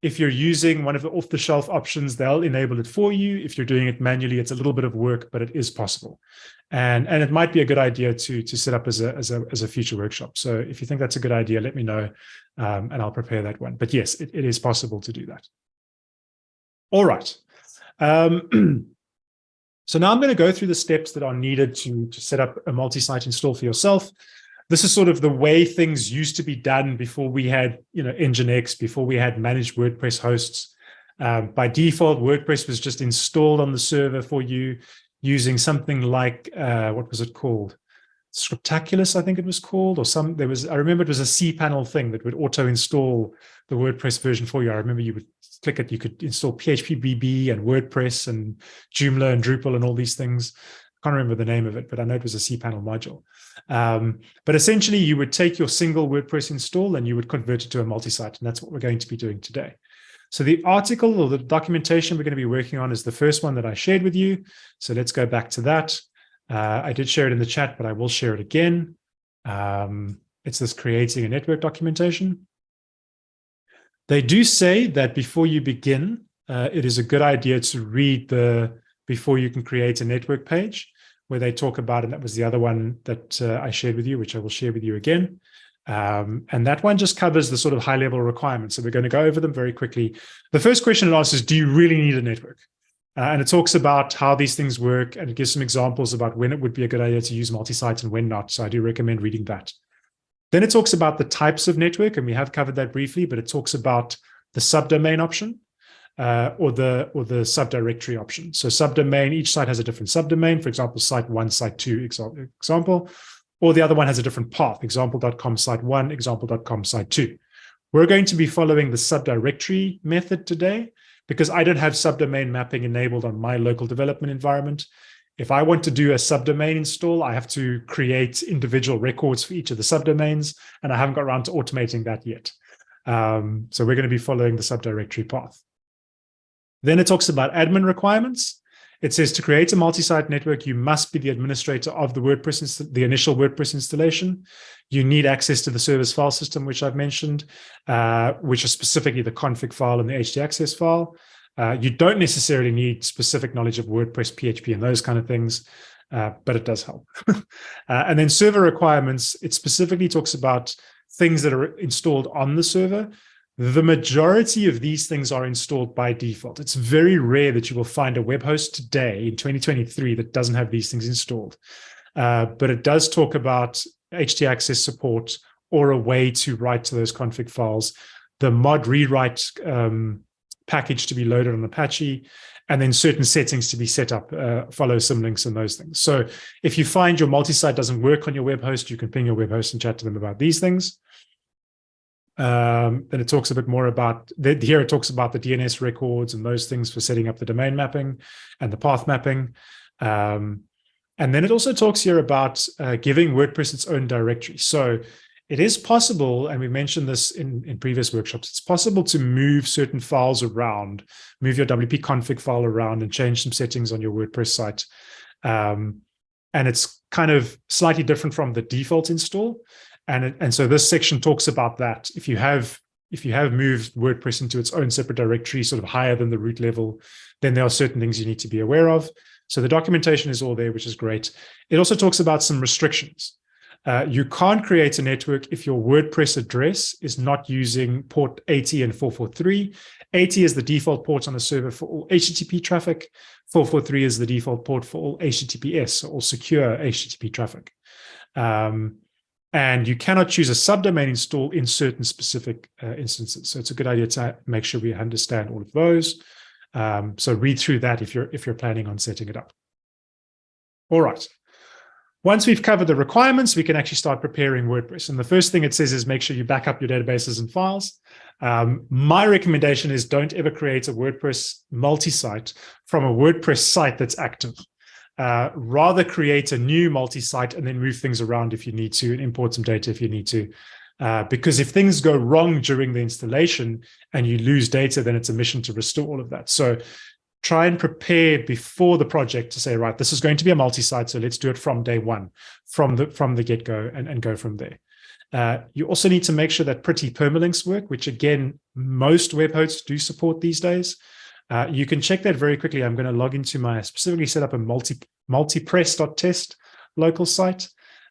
if you're using one of the off-the-shelf options, they'll enable it for you. If you're doing it manually, it's a little bit of work, but it is possible. And, and it might be a good idea to, to set up as a, as, a, as a future workshop. So if you think that's a good idea, let me know um, and I'll prepare that one. But yes, it, it is possible to do that. All right. Um, so now I'm going to go through the steps that are needed to, to set up a multi-site install for yourself this is sort of the way things used to be done before we had, you know, Nginx, before we had managed WordPress hosts. Um, by default, WordPress was just installed on the server for you using something like, uh, what was it called? Scriptaculous, I think it was called, or some, there was, I remember it was a cPanel thing that would auto install the WordPress version for you. I remember you would click it, you could install phpBB and WordPress and Joomla and Drupal and all these things. I can't remember the name of it, but I know it was a cPanel module. Um, but essentially, you would take your single WordPress install and you would convert it to a multi-site, and that's what we're going to be doing today. So the article or the documentation we're going to be working on is the first one that I shared with you. So let's go back to that. Uh, I did share it in the chat, but I will share it again. Um, it's this creating a network documentation. They do say that before you begin, uh, it is a good idea to read the before you can create a network page where they talk about, and that was the other one that uh, I shared with you, which I will share with you again. Um, and that one just covers the sort of high level requirements. So we're going to go over them very quickly. The first question it asks is, do you really need a network? Uh, and it talks about how these things work and it gives some examples about when it would be a good idea to use multi-site and when not. So I do recommend reading that. Then it talks about the types of network, and we have covered that briefly, but it talks about the subdomain option uh, or the or the subdirectory option. So subdomain, each site has a different subdomain. For example, site one, site two example, or the other one has a different path, example.com site one, example.com site two. We're going to be following the subdirectory method today because I don't have subdomain mapping enabled on my local development environment. If I want to do a subdomain install, I have to create individual records for each of the subdomains, and I haven't got around to automating that yet. Um, so we're going to be following the subdirectory path. Then it talks about admin requirements. It says to create a multi-site network, you must be the administrator of the WordPress, the initial WordPress installation. You need access to the service file system, which I've mentioned, uh, which is specifically the config file and the htaccess file. Uh, you don't necessarily need specific knowledge of WordPress, PHP, and those kind of things, uh, but it does help. Uh, and then server requirements, it specifically talks about things that are installed on the server, the majority of these things are installed by default. It's very rare that you will find a web host today in 2023 that doesn't have these things installed. Uh, but it does talk about htaccess support or a way to write to those config files, the mod rewrite um, package to be loaded on Apache, and then certain settings to be set up, uh, follow symlinks and those things. So if you find your multi-site doesn't work on your web host, you can ping your web host and chat to them about these things. Um, then it talks a bit more about, here it talks about the DNS records and those things for setting up the domain mapping and the path mapping. Um, and then it also talks here about uh, giving WordPress its own directory. So it is possible, and we mentioned this in, in previous workshops, it's possible to move certain files around, move your WP config file around and change some settings on your WordPress site. Um, and it's kind of slightly different from the default install. And, it, and so this section talks about that. If you have if you have moved WordPress into its own separate directory, sort of higher than the root level, then there are certain things you need to be aware of. So the documentation is all there, which is great. It also talks about some restrictions. Uh, you can't create a network if your WordPress address is not using port 80 and 443. 80 is the default port on the server for all HTTP traffic. 443 is the default port for all HTTPS, or secure HTTP traffic. Um, and you cannot choose a subdomain install in certain specific uh, instances. So it's a good idea to make sure we understand all of those. Um, so read through that if you're if you're planning on setting it up. All right. Once we've covered the requirements, we can actually start preparing WordPress. And the first thing it says is make sure you back up your databases and files. Um, my recommendation is don't ever create a WordPress multi-site from a WordPress site that's active. Uh, rather create a new multi-site and then move things around if you need to and import some data if you need to. Uh, because if things go wrong during the installation and you lose data, then it's a mission to restore all of that. So try and prepare before the project to say, right, this is going to be a multi-site, so let's do it from day one, from the from the get-go and, and go from there. Uh, you also need to make sure that pretty permalinks work, which again, most web hosts do support these days. Uh, you can check that very quickly. I'm going to log into my specifically set up a multi multipress.test local site.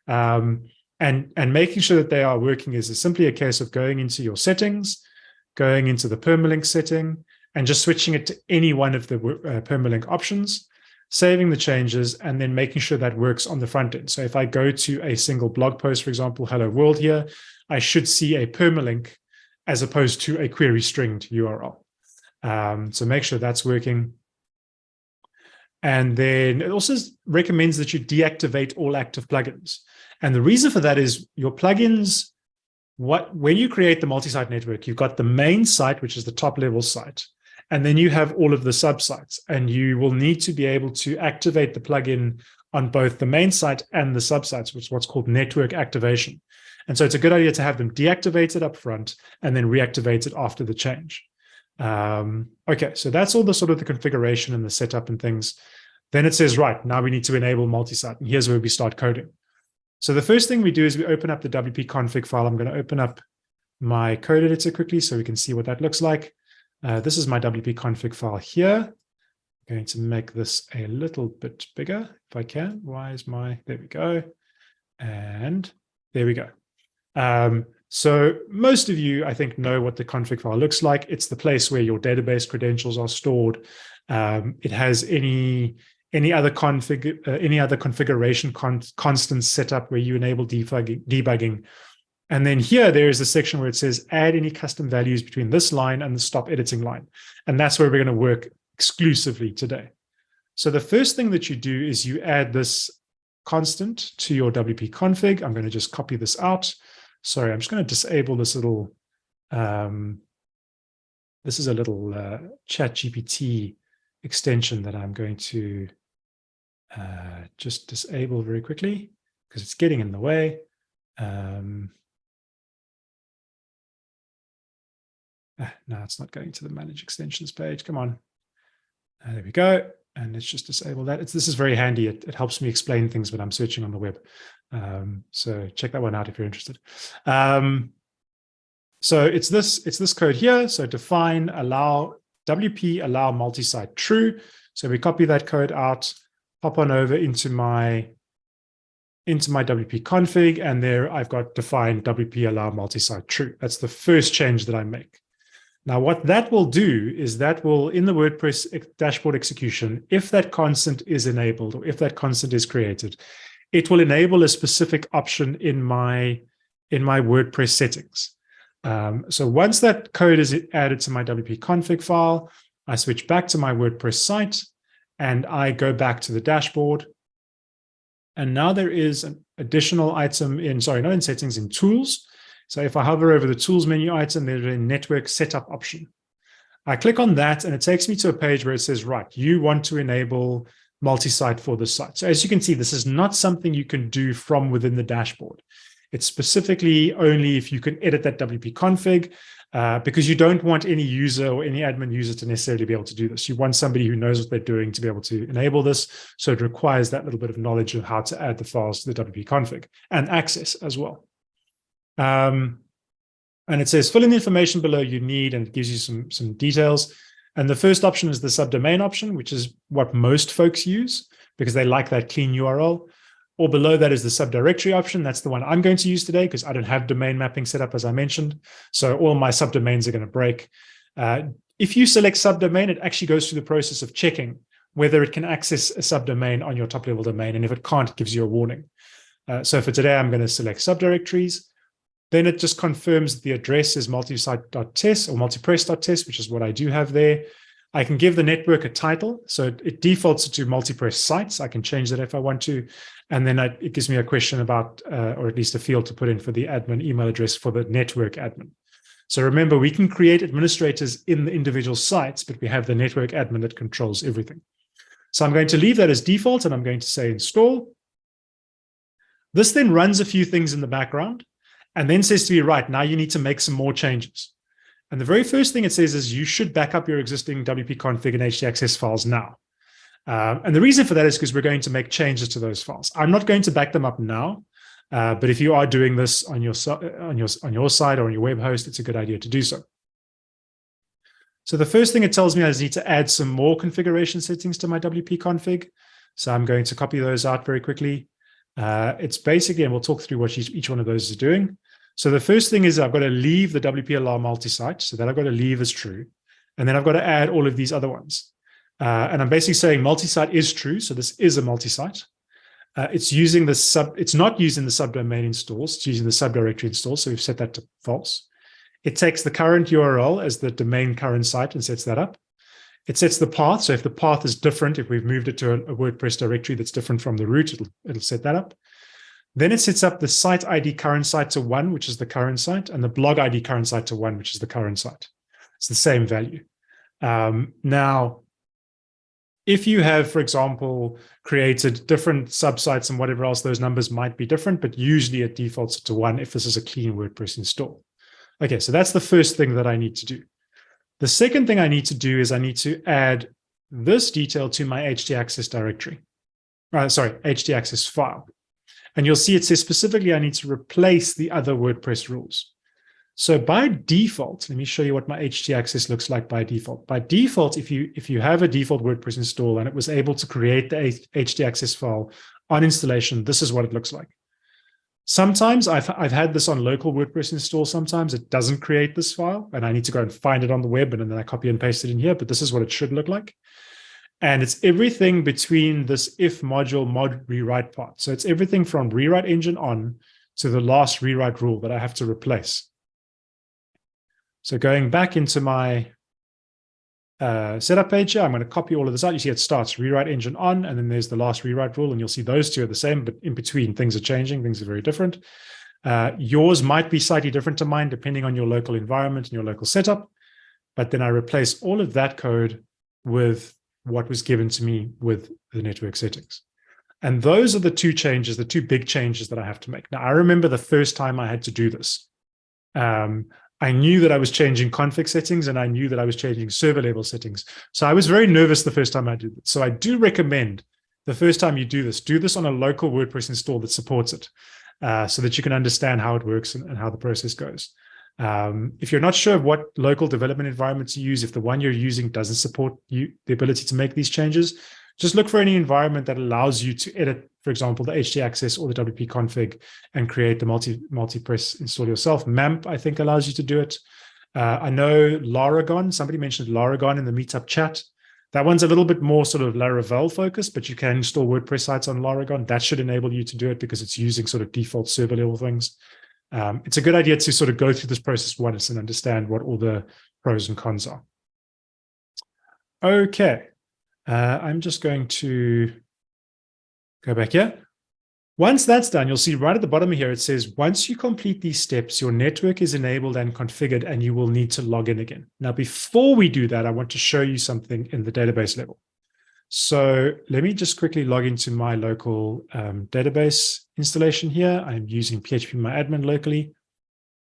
Um, and, and making sure that they are working is simply a case of going into your settings, going into the permalink setting, and just switching it to any one of the uh, permalink options, saving the changes, and then making sure that works on the front end. So if I go to a single blog post, for example, hello world here, I should see a permalink as opposed to a query stringed URL. Um, so make sure that's working. And then it also recommends that you deactivate all active plugins. And the reason for that is your plugins, what when you create the multi-site network, you've got the main site, which is the top level site. And then you have all of the subsites and you will need to be able to activate the plugin on both the main site and the subsites, which is what's called network activation. And so it's a good idea to have them deactivated up front and then reactivate it after the change. Um, okay, so that's all the sort of the configuration and the setup and things. Then it says, right, now we need to enable multi-site. And here's where we start coding. So the first thing we do is we open up the WP config file. I'm going to open up my code editor quickly so we can see what that looks like. Uh, this is my WP config file here. I'm going to make this a little bit bigger if I can. Why is my, there we go. And there we go. Um, so most of you, I think, know what the config file looks like. It's the place where your database credentials are stored. Um, it has any any other config uh, any other configuration con constants set up where you enable debugging, debugging. And then here there is a section where it says add any custom values between this line and the stop editing line. And that's where we're going to work exclusively today. So the first thing that you do is you add this constant to your WP config. I'm going to just copy this out. Sorry, I'm just going to disable this little, um, this is a little uh, ChatGPT extension that I'm going to uh, just disable very quickly because it's getting in the way. Um, ah, no, it's not going to the manage extensions page. Come on. Uh, there we go. And let's just disable that. It's, this is very handy. It, it helps me explain things when I'm searching on the web. Um, so check that one out if you're interested. Um, so it's this, it's this code here. So define allow WP allow multi-site true. So we copy that code out, pop on over into my into my WP config, and there I've got define WP allow multi-site true. That's the first change that I make. Now, what that will do is that will, in the WordPress dashboard execution, if that constant is enabled or if that constant is created, it will enable a specific option in my in my WordPress settings. Um, so once that code is added to my WP config file, I switch back to my WordPress site and I go back to the dashboard. And now there is an additional item in, sorry, not in settings, in tools. So if I hover over the tools menu item, there's a network setup option. I click on that and it takes me to a page where it says, right, you want to enable multi-site for the site. So as you can see, this is not something you can do from within the dashboard. It's specifically only if you can edit that WP config, uh, because you don't want any user or any admin user to necessarily be able to do this. You want somebody who knows what they're doing to be able to enable this. So it requires that little bit of knowledge of how to add the files to the WP config and access as well. Um, and it says fill in the information below you need, and it gives you some, some details. And the first option is the subdomain option, which is what most folks use because they like that clean URL. Or below that is the subdirectory option. That's the one I'm going to use today because I don't have domain mapping set up, as I mentioned. So all my subdomains are going to break. Uh, if you select subdomain, it actually goes through the process of checking whether it can access a subdomain on your top level domain. And if it can't, it gives you a warning. Uh, so for today, I'm going to select subdirectories. Then it just confirms the address is multisite.test or multipress.test, which is what I do have there. I can give the network a title. So it, it defaults to multipress sites. I can change that if I want to. And then I, it gives me a question about, uh, or at least a field to put in for the admin email address for the network admin. So remember, we can create administrators in the individual sites, but we have the network admin that controls everything. So I'm going to leave that as default and I'm going to say install. This then runs a few things in the background and then says to me, right, now you need to make some more changes. And the very first thing it says is you should back up your existing WP config and htaccess files now. Um, and the reason for that is because we're going to make changes to those files. I'm not going to back them up now, uh, but if you are doing this on your, on, your, on your side or on your web host, it's a good idea to do so. So the first thing it tells me is I need to add some more configuration settings to my WP config. So I'm going to copy those out very quickly. Uh, it's basically, and we'll talk through what each one of those is doing. So the first thing is I've got to leave the WP allow multi-site. So that I've got to leave as true. And then I've got to add all of these other ones. Uh, and I'm basically saying multi-site is true. So this is a multi-site. Uh, it's using the sub, it's not using the subdomain installs, it's using the subdirectory install. So we've set that to false. It takes the current URL as the domain current site and sets that up. It sets the path. So if the path is different, if we've moved it to a, a WordPress directory that's different from the root, it'll, it'll set that up. Then it sets up the site ID current site to one, which is the current site, and the blog ID current site to one, which is the current site. It's the same value. Um, now, if you have, for example, created different subsites and whatever else, those numbers might be different, but usually it defaults to one if this is a clean WordPress install. Okay, so that's the first thing that I need to do. The second thing I need to do is I need to add this detail to my htaccess directory. Uh, sorry, htaccess file. And you'll see it says specifically I need to replace the other WordPress rules. So by default, let me show you what my htaccess looks like by default. By default, if you if you have a default WordPress install and it was able to create the htaccess file on installation, this is what it looks like. Sometimes I've, I've had this on local WordPress install. Sometimes it doesn't create this file and I need to go and find it on the web and then I copy and paste it in here, but this is what it should look like. And it's everything between this if module mod rewrite part. So it's everything from rewrite engine on to the last rewrite rule that I have to replace. So going back into my uh, setup page here, I'm going to copy all of this out. You see it starts rewrite engine on, and then there's the last rewrite rule, and you'll see those two are the same, but in between things are changing, things are very different. Uh, yours might be slightly different to mine, depending on your local environment and your local setup. But then I replace all of that code with what was given to me with the network settings. And those are the two changes, the two big changes that I have to make. Now, I remember the first time I had to do this. Um, I knew that I was changing config settings and I knew that I was changing server level settings. So I was very nervous the first time I did it. So I do recommend the first time you do this, do this on a local WordPress install that supports it uh, so that you can understand how it works and, and how the process goes. Um, if you're not sure what local development environments you use, if the one you're using doesn't support you the ability to make these changes, just look for any environment that allows you to edit, for example, the htaccess or the WP config and create the multi multi press install yourself. MAMP, I think, allows you to do it. Uh, I know Laragon, somebody mentioned Laragon in the meetup chat. That one's a little bit more sort of Laravel focused, but you can install WordPress sites on Laragon. That should enable you to do it because it's using sort of default server level things um, it's a good idea to sort of go through this process once and understand what all the pros and cons are. Okay, uh, I'm just going to go back here. Once that's done, you'll see right at the bottom here, it says, once you complete these steps, your network is enabled and configured, and you will need to log in again. Now, before we do that, I want to show you something in the database level. So let me just quickly log into my local um, database installation here. I'm using phpMyAdmin locally.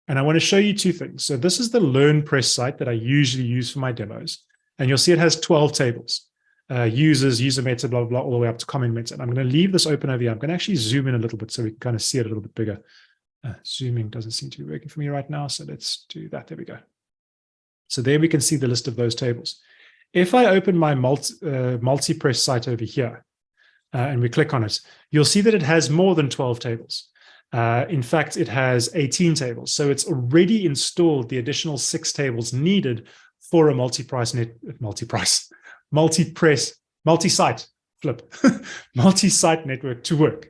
And I want to show you two things. So this is the LearnPress site that I usually use for my demos. And you'll see it has 12 tables. Uh, users, user meta, blah, blah, blah, all the way up to comment meta. And I'm going to leave this open over here. I'm going to actually zoom in a little bit so we can kind of see it a little bit bigger. Uh, zooming doesn't seem to be working for me right now. So let's do that. There we go. So there we can see the list of those tables. If I open my multi, uh, multi-press site over here, uh, and we click on it, you'll see that it has more than 12 tables. Uh, in fact, it has 18 tables. So it's already installed the additional six tables needed for a multi-price net, multi-price, multi-press, multi-site flip, multi-site network to work.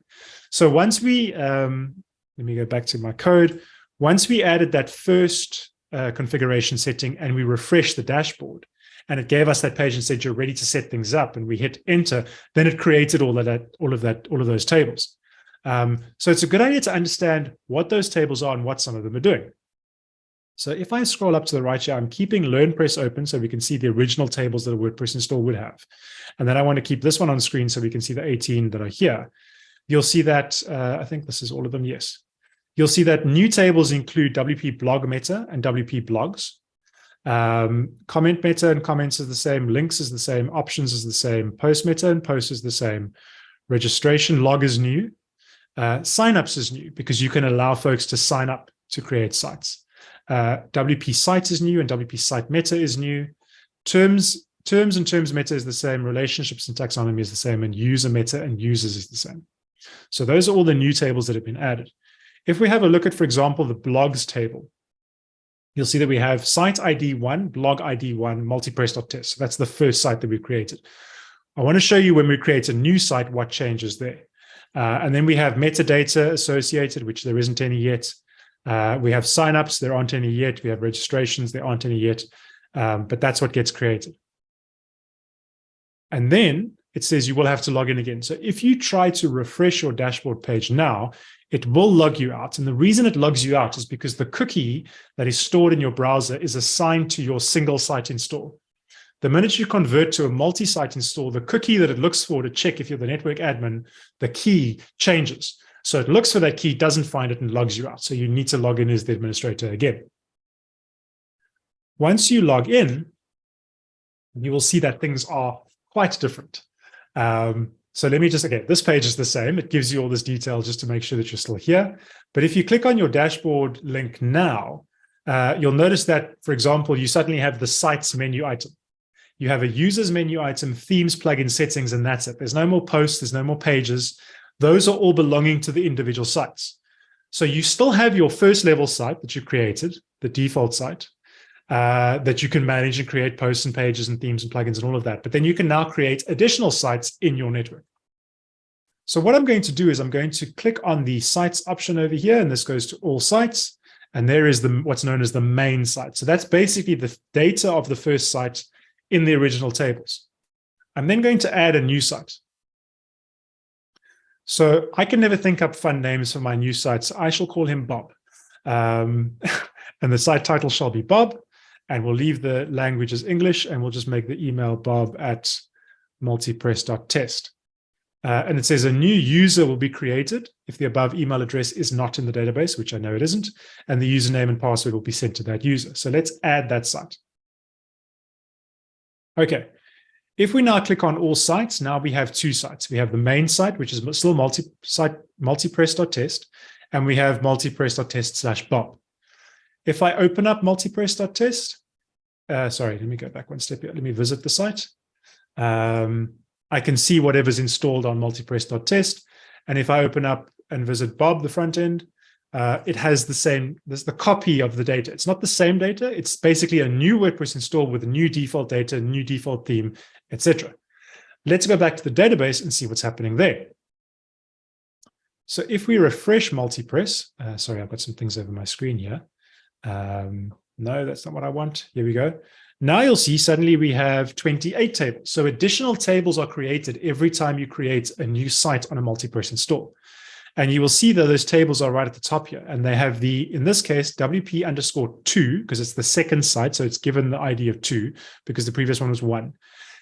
So once we, um, let me go back to my code. Once we added that first uh, configuration setting and we refresh the dashboard, and it gave us that page and said you're ready to set things up and we hit enter then it created all of that all of that all of those tables um, so it's a good idea to understand what those tables are and what some of them are doing So if I scroll up to the right here, I'm keeping LearnPress open so we can see the original tables that a WordPress install would have. And then I want to keep this one on screen so we can see the 18 that are here. You'll see that, uh, I think this is all of them, yes. You'll see that new tables include WP blog meta and WP blogs. Um, comment meta and comments is the same, links is the same, options is the same, post meta and post is the same. Registration log is new. Uh, signups is new because you can allow folks to sign up to create sites. Uh, WP site is new and WP site meta is new. Terms, terms and terms meta is the same. Relationships and taxonomy is the same. And user meta and users is the same. So those are all the new tables that have been added. If we have a look at, for example, the blogs table, you'll see that we have site ID one, blog ID one, multipress.test. So that's the first site that we created. I want to show you when we create a new site, what changes there. Uh, and then we have metadata associated, which there isn't any yet. Uh, we have signups, there aren't any yet. We have registrations, there aren't any yet. Um, but that's what gets created. And then it says you will have to log in again. So if you try to refresh your dashboard page now, it will log you out. And the reason it logs you out is because the cookie that is stored in your browser is assigned to your single site install. The minute you convert to a multi-site install, the cookie that it looks for to check if you're the network admin, the key changes. So it looks for that key, doesn't find it, and logs you out. So you need to log in as the administrator again. Once you log in, you will see that things are quite different. Um, so let me just, okay, this page is the same. It gives you all this detail just to make sure that you're still here. But if you click on your dashboard link now, uh, you'll notice that, for example, you suddenly have the sites menu item. You have a users menu item, themes, plugin settings, and that's it. There's no more posts, there's no more pages. Those are all belonging to the individual sites. So you still have your first level site that you created, the default site, uh, that you can manage and create posts and pages and themes and plugins and all of that. But then you can now create additional sites in your network. So what I'm going to do is I'm going to click on the sites option over here, and this goes to all sites. And there is the what's known as the main site. So that's basically the data of the first site in the original tables. I'm then going to add a new site. So I can never think up fun names for my new sites. I shall call him Bob. Um, and the site title shall be Bob. And we'll leave the language as English and we'll just make the email bob at multipress.test. Uh, and it says a new user will be created if the above email address is not in the database, which I know it isn't, and the username and password will be sent to that user. So let's add that site. Okay, if we now click on all sites, now we have two sites. We have the main site, which is still multi-site multipress.test, and we have multipress.test slash bob. If I open up multipress.test, uh, sorry, let me go back one step here. Let me visit the site. Um, I can see whatever's installed on multipress.test. And if I open up and visit Bob, the front end, uh, it has the same, there's the copy of the data. It's not the same data. It's basically a new WordPress install with a new default data, new default theme, etc. Let's go back to the database and see what's happening there. So if we refresh multipress, uh, sorry, I've got some things over my screen here. Um, no, that's not what I want. Here we go. Now you'll see suddenly we have 28 tables. So additional tables are created every time you create a new site on a multi-person store. And you will see that those tables are right at the top here. And they have the, in this case, WP underscore two, because it's the second site. So it's given the ID of two because the previous one was one.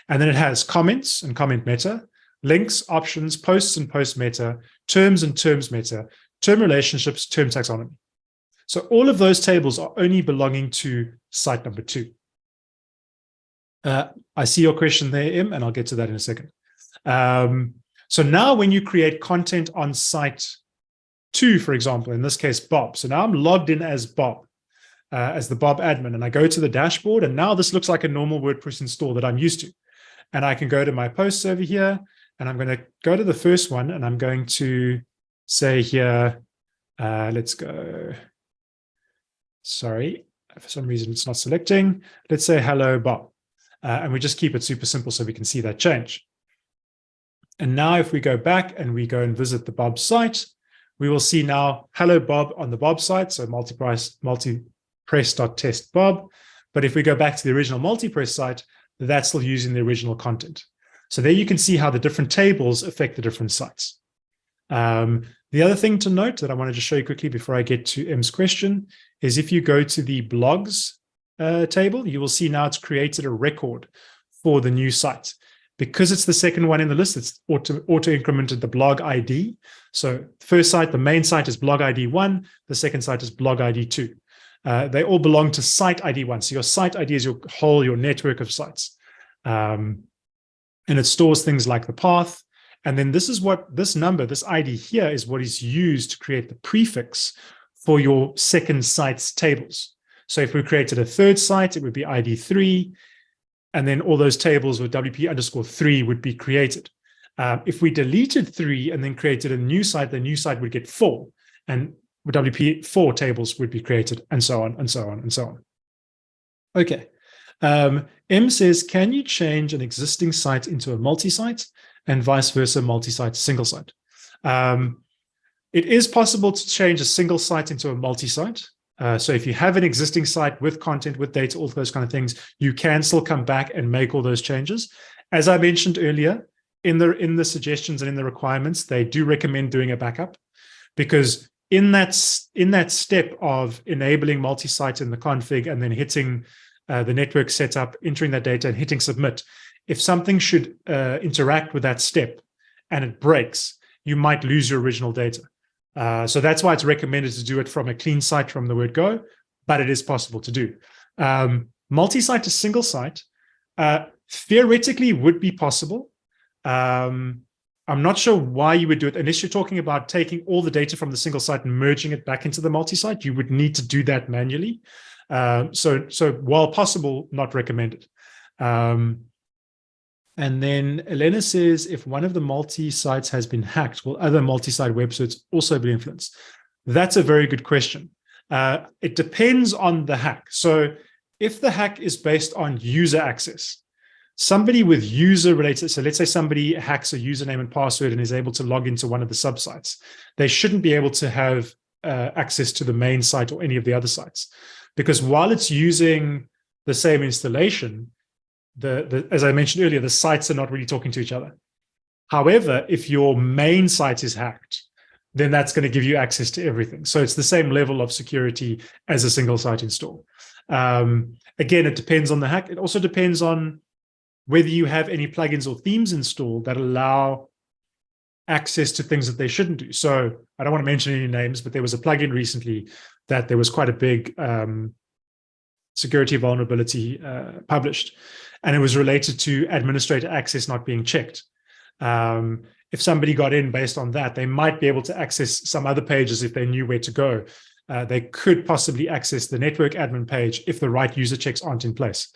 And then it has comments and comment meta, links, options, posts and post meta, terms and terms meta, term relationships, term taxonomy. So all of those tables are only belonging to site number two. Uh, I see your question there, Im, and I'll get to that in a second. Um, so now when you create content on site two, for example, in this case, Bob. So now I'm logged in as Bob, uh, as the Bob admin, and I go to the dashboard, and now this looks like a normal WordPress install that I'm used to. And I can go to my posts over here, and I'm going to go to the first one, and I'm going to say here, uh, let's go sorry, for some reason it's not selecting. Let's say hello, Bob. Uh, and we just keep it super simple so we can see that change. And now if we go back and we go and visit the Bob site, we will see now hello Bob on the Bob site, so multipress multipress.test Bob. But if we go back to the original multipress site, that's still using the original content. So there you can see how the different tables affect the different sites. Um, the other thing to note that I wanted to show you quickly before I get to M's question is if you go to the blogs uh, table, you will see now it's created a record for the new site. Because it's the second one in the list, it's auto, auto incremented the blog ID. So first site, the main site is blog ID one, the second site is blog ID two. Uh, they all belong to site ID one. So your site ID is your whole, your network of sites. Um, and it stores things like the path. And then this is what this number, this ID here is what is used to create the prefix for your second site's tables. So if we created a third site, it would be ID three, and then all those tables with WP underscore three would be created. Um, if we deleted three and then created a new site, the new site would get four, and WP four tables would be created, and so on, and so on, and so on. Okay. Um, M says, can you change an existing site into a multi-site and vice versa, multi-site, single site? Um, it is possible to change a single site into a multi-site. Uh, so if you have an existing site with content, with data, all those kind of things, you can still come back and make all those changes. As I mentioned earlier, in the in the suggestions and in the requirements, they do recommend doing a backup because in that in that step of enabling multi-site in the config and then hitting uh, the network setup, entering that data and hitting submit, if something should uh, interact with that step and it breaks, you might lose your original data. Uh, so that's why it's recommended to do it from a clean site from the word go, but it is possible to do. Um, Multi-site to single site uh, theoretically would be possible. Um, I'm not sure why you would do it unless you're talking about taking all the data from the single site and merging it back into the multi-site. You would need to do that manually. Um, so, so while possible, not recommended. Um, and then Elena says, if one of the multi-sites has been hacked, will other multi-site websites also be influenced? That's a very good question. Uh, it depends on the hack. So if the hack is based on user access, somebody with user related, so let's say somebody hacks a username and password and is able to log into one of the subsites, they shouldn't be able to have uh, access to the main site or any of the other sites. Because while it's using the same installation, the, the as I mentioned earlier, the sites are not really talking to each other. However, if your main site is hacked, then that's going to give you access to everything. So it's the same level of security as a single site install. Um, again, it depends on the hack. It also depends on whether you have any plugins or themes installed that allow access to things that they shouldn't do. So I don't want to mention any names, but there was a plugin recently that there was quite a big um, security vulnerability uh, published and it was related to administrator access not being checked. Um, if somebody got in based on that, they might be able to access some other pages if they knew where to go. Uh, they could possibly access the network admin page if the right user checks aren't in place.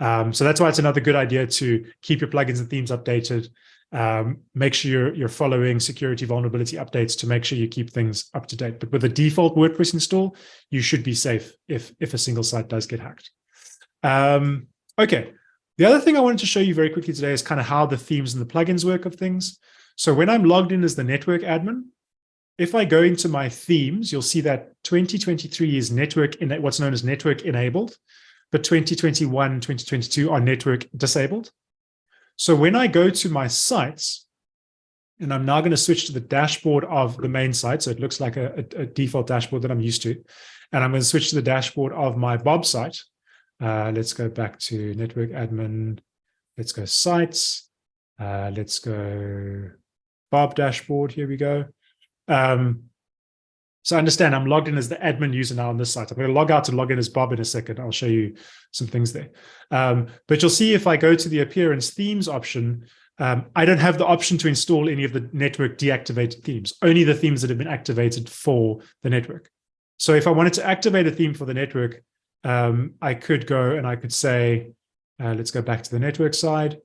Um, so that's why it's another good idea to keep your plugins and themes updated. Um, make sure you're, you're following security vulnerability updates to make sure you keep things up to date. But with a default WordPress install, you should be safe if, if a single site does get hacked. Um, okay, the other thing I wanted to show you very quickly today is kind of how the themes and the plugins work of things. So when I'm logged in as the network admin, if I go into my themes, you'll see that 2023 is network in what's known as network enabled, but 2021 2022 are network disabled. So when I go to my sites, and I'm now going to switch to the dashboard of the main site. So it looks like a, a, a default dashboard that I'm used to. And I'm going to switch to the dashboard of my Bob site. Uh, let's go back to network admin. Let's go sites. Uh, let's go Bob dashboard. Here we go. Um, so understand I'm logged in as the admin user now on this site. I'm going to log out and log in as Bob in a second. I'll show you some things there. Um, but you'll see if I go to the appearance themes option, um, I don't have the option to install any of the network deactivated themes, only the themes that have been activated for the network. So if I wanted to activate a theme for the network, um, I could go and I could say, uh, let's go back to the network side.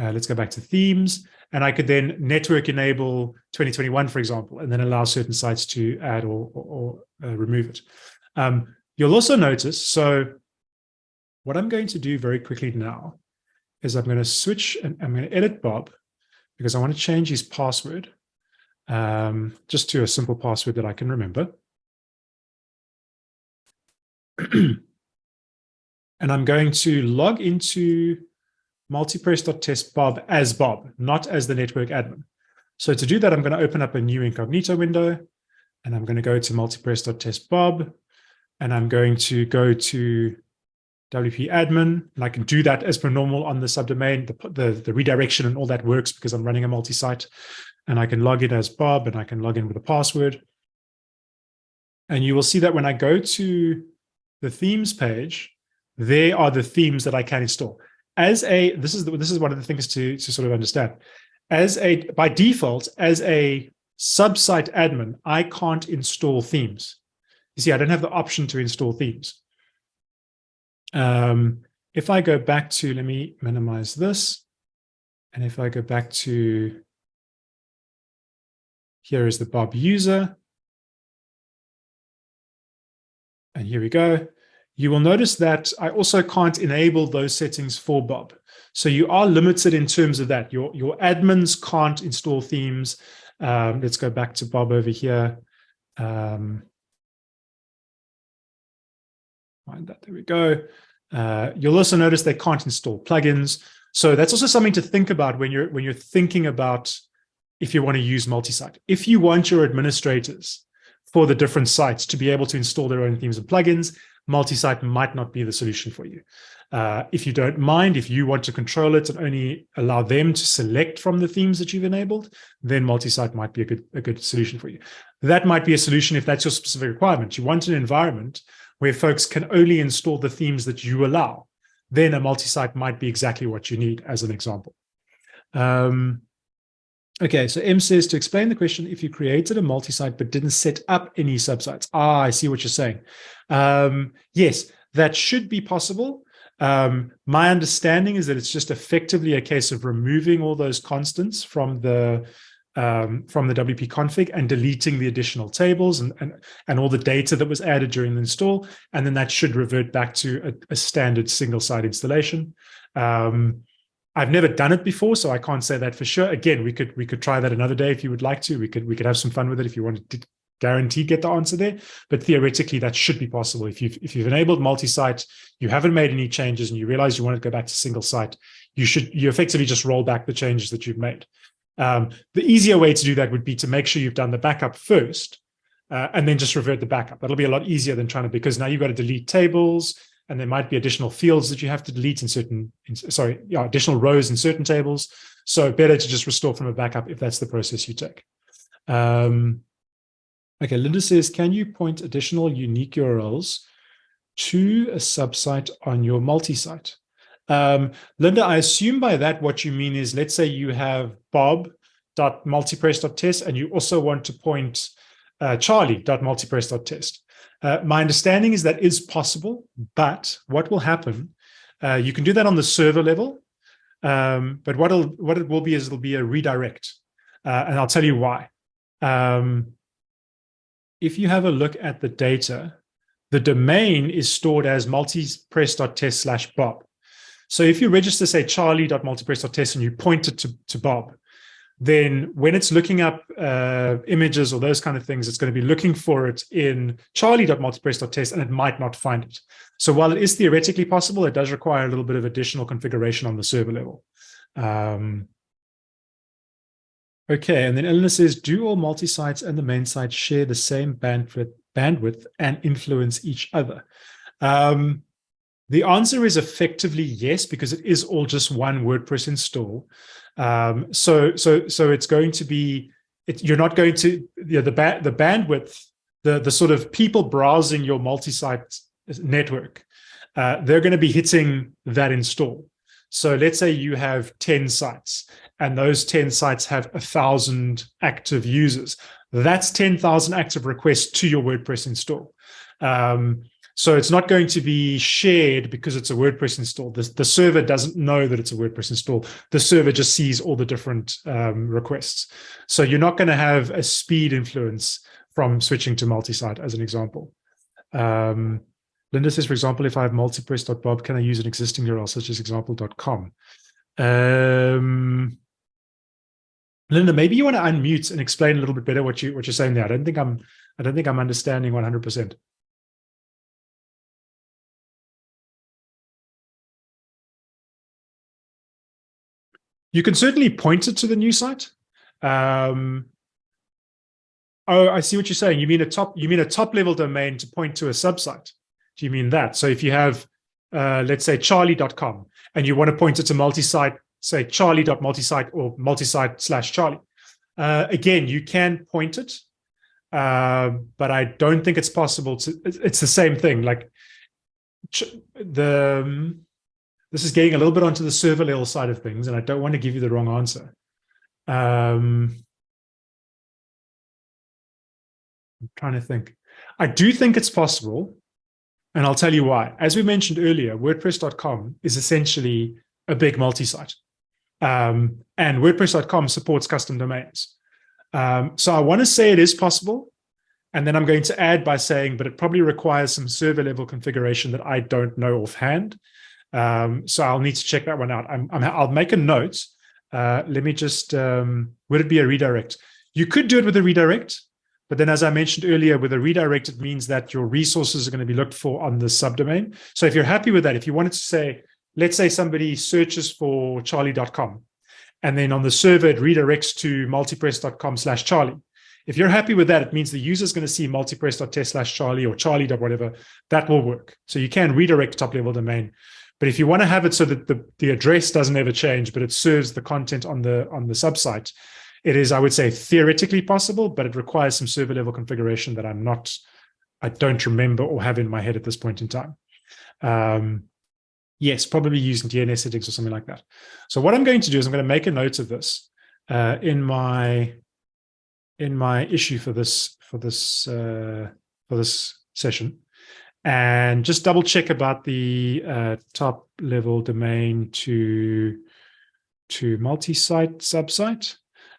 Uh, let's go back to themes. And I could then network enable 2021, for example, and then allow certain sites to add or, or, or uh, remove it. Um, you'll also notice, so what I'm going to do very quickly now is I'm going to switch and I'm going to edit Bob because I want to change his password um, just to a simple password that I can remember. and I'm going to log into multipress.test Bob as Bob, not as the network admin. So to do that, I'm going to open up a new incognito window and I'm going to go to multipress.test Bob and I'm going to go to WP admin, and I can do that as per normal on the subdomain. The, the, the redirection and all that works because I'm running a multi-site. And I can log in as Bob, and I can log in with a password. And you will see that when I go to the themes page, there are the themes that I can install. As a, this is the, this is one of the things to, to sort of understand. As a, by default, as a subsite admin, I can't install themes. You see, I don't have the option to install themes. Um, if I go back to, let me minimize this. And if I go back to, here is the Bob user. And here we go. You will notice that I also can't enable those settings for Bob. So you are limited in terms of that. Your, your admins can't install themes. Um, let's go back to Bob over here. Um, find that, there we go. Uh, you'll also notice they can't install plugins. So that's also something to think about when you're when you're thinking about if you want to use multi-site. If you want your administrators for the different sites to be able to install their own themes and plugins, multi-site might not be the solution for you. Uh, if you don't mind, if you want to control it and only allow them to select from the themes that you've enabled, then multi-site might be a good, a good solution for you. That might be a solution if that's your specific requirement. You want an environment where folks can only install the themes that you allow, then a multi-site might be exactly what you need as an example. Um, okay, so M says to explain the question, if you created a multi-site but didn't set up any subsites. Ah, I see what you're saying. Um, yes, that should be possible. Um, my understanding is that it's just effectively a case of removing all those constants from the um, from the WP config and deleting the additional tables and, and, and all the data that was added during the install. And then that should revert back to a, a standard single site installation. Um, I've never done it before, so I can't say that for sure. Again, we could we could try that another day if you would like to. We could we could have some fun with it if you wanted to guaranteed get the answer there. But theoretically, that should be possible. If you've if you've enabled multi-site, you haven't made any changes, and you realize you want to go back to single site, you should you effectively just roll back the changes that you've made. Um, the easier way to do that would be to make sure you've done the backup first uh, and then just revert the backup. That'll be a lot easier than trying to, because now you've got to delete tables and there might be additional fields that you have to delete in certain, in, sorry, yeah, additional rows in certain tables. So better to just restore from a backup if that's the process you take. Um, okay, Linda says, can you point additional unique URLs to a subsite on your multi-site? Um, Linda, I assume by that what you mean is, let's say you have bob.multipress.test and you also want to point uh, charlie.multipress.test. Uh, my understanding is that is possible, but what will happen, uh, you can do that on the server level, um, but what, it'll, what it will be is it'll be a redirect, uh, and I'll tell you why. Um, if you have a look at the data, the domain is stored as multipress.test slash bob. So if you register, say, charlie.multipress.test and you point it to, to Bob, then when it's looking up uh, images or those kind of things, it's going to be looking for it in charlie.multipress.test and it might not find it. So while it is theoretically possible, it does require a little bit of additional configuration on the server level. Um, okay, and then Eleanor says, do all multi-sites and the main site share the same bandwidth, bandwidth and influence each other? Um, the answer is effectively yes, because it is all just one WordPress install. Um, so, so, so it's going to be, it, you're not going to, you know, the, ba the bandwidth, the, the sort of people browsing your multi-site network, uh, they're going to be hitting that install. So let's say you have 10 sites and those 10 sites have a thousand active users. That's 10,000 active requests to your WordPress install. Um, so it's not going to be shared because it's a WordPress install. The, the server doesn't know that it's a WordPress install. The server just sees all the different um, requests. So you're not going to have a speed influence from switching to multi-site as an example. Um, Linda says, for example, if I have multipress.bob, can I use an existing URL such as example.com? Um, Linda, maybe you want to unmute and explain a little bit better what you what you're saying there. I don't think I'm I don't think I'm understanding 100 percent. You can certainly point it to the new site. Um, Oh, I see what you're saying. You mean a top, you mean a top level domain to point to a subsite. Do you mean that? So if you have, uh, let's say charlie.com and you want to point it to multi-site, say charlie.multisite or multi-site slash charlie. Uh, again, you can point it, uh, but I don't think it's possible to, it's the same thing. Like the, um, this is getting a little bit onto the server level side of things, and I don't want to give you the wrong answer. Um, I'm trying to think. I do think it's possible, and I'll tell you why. As we mentioned earlier, WordPress.com is essentially a big multi-site. Um, and WordPress.com supports custom domains. Um, so I want to say it is possible. And then I'm going to add by saying, but it probably requires some server level configuration that I don't know offhand. Um, so I'll need to check that one out. i will make a note. Uh, let me just, um, would it be a redirect? You could do it with a redirect, but then as I mentioned earlier, with a redirect, it means that your resources are going to be looked for on the subdomain. So if you're happy with that, if you wanted to say, let's say somebody searches for charlie.com, and then on the server, it redirects to multipress.com slash charlie. If you're happy with that, it means the user is going to see multipress.test slash charlie or charlie. whatever. That will work. So you can redirect top level domain. But if you want to have it so that the, the address doesn't ever change, but it serves the content on the on the subsite, it is, I would say, theoretically possible, but it requires some server level configuration that I'm not, I don't remember or have in my head at this point in time. Um, yes, probably using DNS settings or something like that. So what I'm going to do is I'm going to make a note of this uh, in my in my issue for this for this uh, for this session and just double check about the uh, top level domain to to multi-site subsite.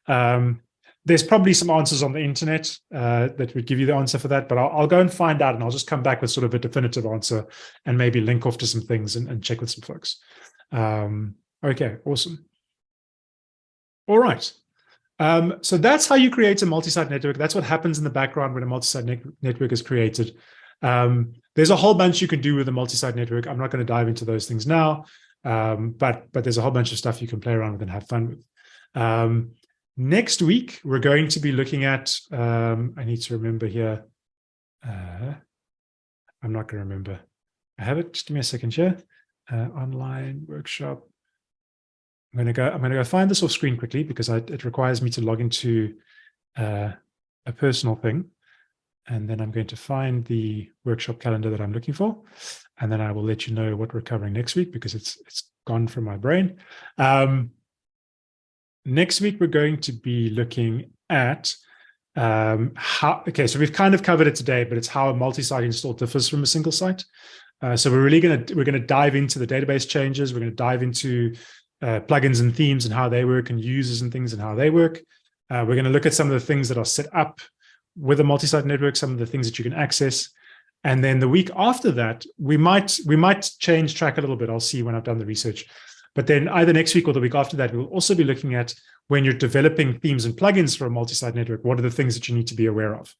Um, there's probably some answers on the internet uh, that would give you the answer for that, but I'll, I'll, go and find out and I'll just come back with sort of a definitive answer and maybe link off to some things and, and check with some folks. Um, okay, awesome. All right. Um, so that's how you create a multi-site network. That's what happens in the background when a multi-site ne network is created. Um, there's a whole bunch you can do with a multi-site network. I'm not going to dive into those things now, um, but but there's a whole bunch of stuff you can play around with and have fun with. Um, next week, we're going to be looking at, um, I need to remember here. Uh, I'm not going to remember. I have it. Just give me a second here. Uh, online workshop. I'm going to go. I'm going to go find this off screen quickly because I, it requires me to log into uh, a personal thing. And then I'm going to find the workshop calendar that I'm looking for. And then I will let you know what we're covering next week because it's it's gone from my brain. Um, next week, we're going to be looking at um, how, okay, so we've kind of covered it today, but it's how a multi-site install differs from a single site. Uh, so we're really going to, we're going to dive into the database changes. We're going to dive into uh, plugins and themes and how they work and users and things and how they work. Uh, we're going to look at some of the things that are set up with a multi-site network, some of the things that you can access. And then the week after that, we might we might change track a little bit. I'll see when I've done the research. But then either next week or the week after that, we'll also be looking at when you're developing themes and plugins for a multi-site network, what are the things that you need to be aware of?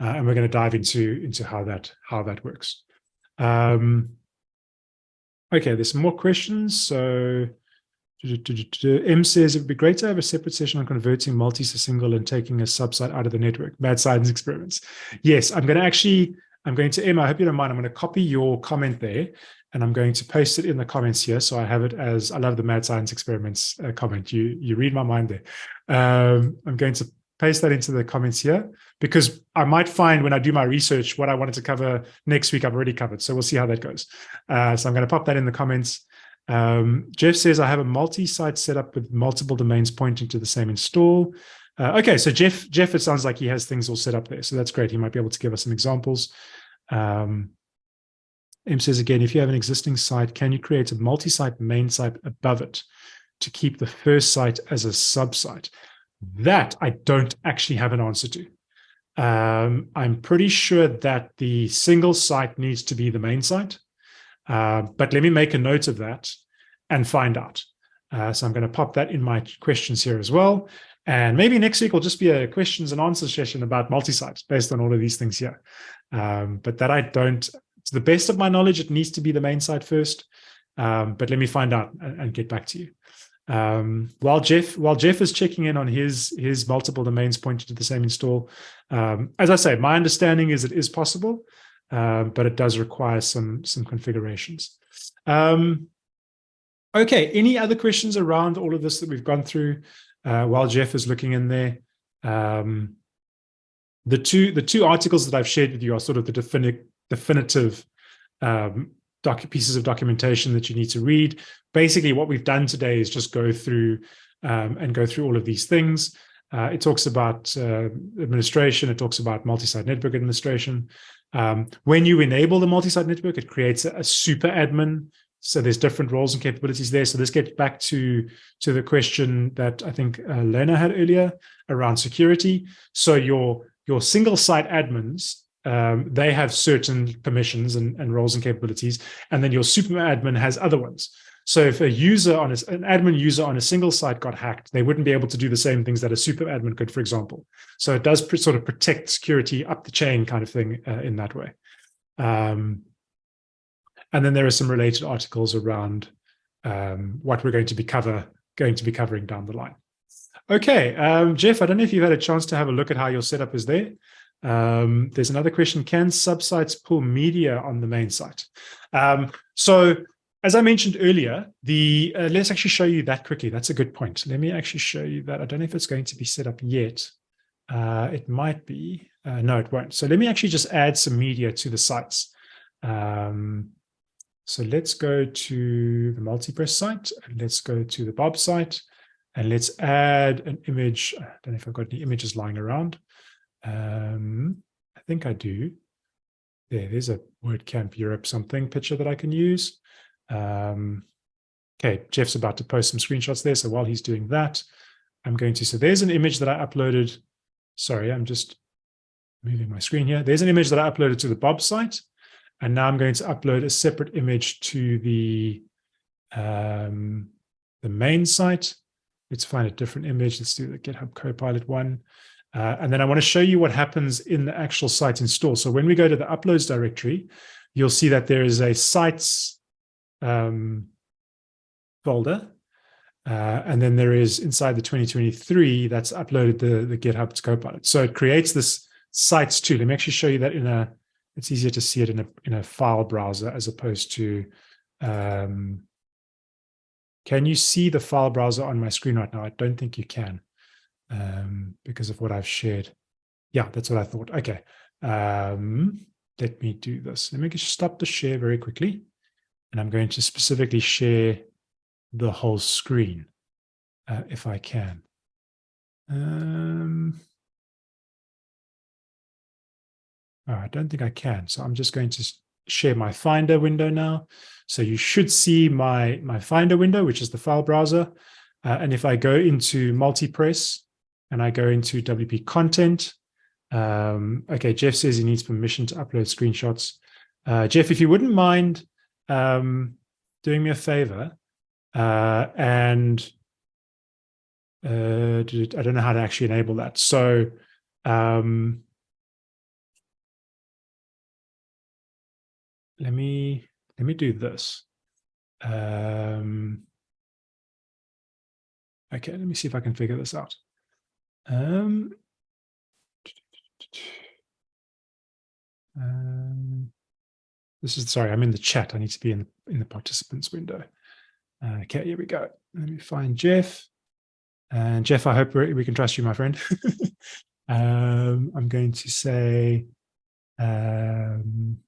Uh, and we're going to dive into, into how that how that works. Um, okay, there's some more questions. So M says it would be great to have a separate session on converting multi to single and taking a subsite out of the network. Mad science experiments. Yes, I'm going to actually, I'm going to, Emma, I hope you don't mind. I'm going to copy your comment there and I'm going to paste it in the comments here. So I have it as, I love the mad science experiments uh, comment. You, you read my mind there. Um, I'm going to paste that into the comments here because I might find when I do my research, what I wanted to cover next week, I've already covered. So we'll see how that goes. Uh, so I'm going to pop that in the comments. Um, Jeff says, I have a multi-site setup with multiple domains pointing to the same install. Uh, okay, so Jeff, Jeff, it sounds like he has things all set up there. So that's great. He might be able to give us some examples. Um, M says again, if you have an existing site, can you create a multi-site main site above it to keep the first site as a sub-site? That I don't actually have an answer to. Um, I'm pretty sure that the single site needs to be the main site. Uh, but let me make a note of that and find out. Uh, so I'm going to pop that in my questions here as well. And maybe next week will just be a questions and answers session about multi-site based on all of these things here. Um, but that I don't, to the best of my knowledge, it needs to be the main site first. Um, but let me find out and, and, get back to you. Um, while Jeff while Jeff is checking in on his his multiple domains pointing to the same install, um, as I say, my understanding is it is possible, um, but it does require some some configurations. Um, okay, any other questions around all of this that we've gone through uh, while Jeff is looking in there? Um, the two the two articles that I've shared with you are sort of the definitive definitive um, pieces of documentation that you need to read. Basically, what we've done today is just go through um, and go through all of these things. Uh, it talks about uh, administration. It talks about multi-site network administration. Um, when you enable the multi-site network, it creates a, a, super admin. So there's different roles and capabilities there. So this gets back to, to the question that I think uh, Lena had earlier around security. So your, your single site admins um, they have certain permissions and, and, roles and capabilities, and then your super admin has other ones. So if a user on a, an admin user on a single site got hacked, they wouldn't be able to do the same things that a super admin could, for example. So it does sort of protect security up the chain kind of thing uh, in that way. Um, and then there are some related articles around um, what we're going to be cover going to be covering down the line. Okay, um, Jeff, I don't know if you've had a chance to have a look at how your setup is there. Um, there's another question, can subsites pull media on the main site? Um, so as I mentioned earlier, the uh, let's actually show you that quickly. That's a good point. Let me actually show you that. I don't know if it's going to be set up yet. Uh, it might be. Uh, no, it won't. So let me actually just add some media to the sites. Um, so let's go to the multipress site and let's go to the Bob site and let's add an image. I don't know if I've got any images lying around. Um, I think I do. There, there's a WordCamp Europe something picture that I can use. Um, okay, Jeff's about to post some screenshots there. So while he's doing that, I'm going to, so there's an image that I uploaded. Sorry, I'm just moving my screen here. There's an image that I uploaded to the Bob site. And now I'm going to upload a separate image to the, um, the main site. Let's find a different image. Let's do the GitHub Copilot one. Uh, and then I want to show you what happens in the actual site install. So when we go to the uploads directory, you'll see that there is a sites um, folder. Uh, and then there is inside the 2023 that's uploaded the, the GitHub to Copilot. So it creates this sites too. Let me actually show you that in a, it's easier to see it in a, in a file browser as opposed to, um, can you see the file browser on my screen right now? I don't think you can um, because of what I've shared. Yeah, that's what I thought. Okay. Um, let me do this. Let me just stop the share very quickly. And I'm going to specifically share the whole screen uh, if I can. Um, oh, I don't think I can. So I'm just going to share my Finder window now. So you should see my, my Finder window, which is the file browser. Uh, and if I go into multipress, and I go into WP content. Um, okay, Jeff says he needs permission to upload screenshots. Uh, Jeff, if you wouldn't mind um, doing me a favor uh, and uh, I don't know how to actually enable that. So um, let me let me do this. Um, okay, let me see if I can figure this out. Um, um, this is, sorry, I'm in the chat. I need to be in, in the participants window. Uh, okay, here we go. Let me find Jeff. And Jeff, I hope we can trust you, my friend. um, I'm going to say, um,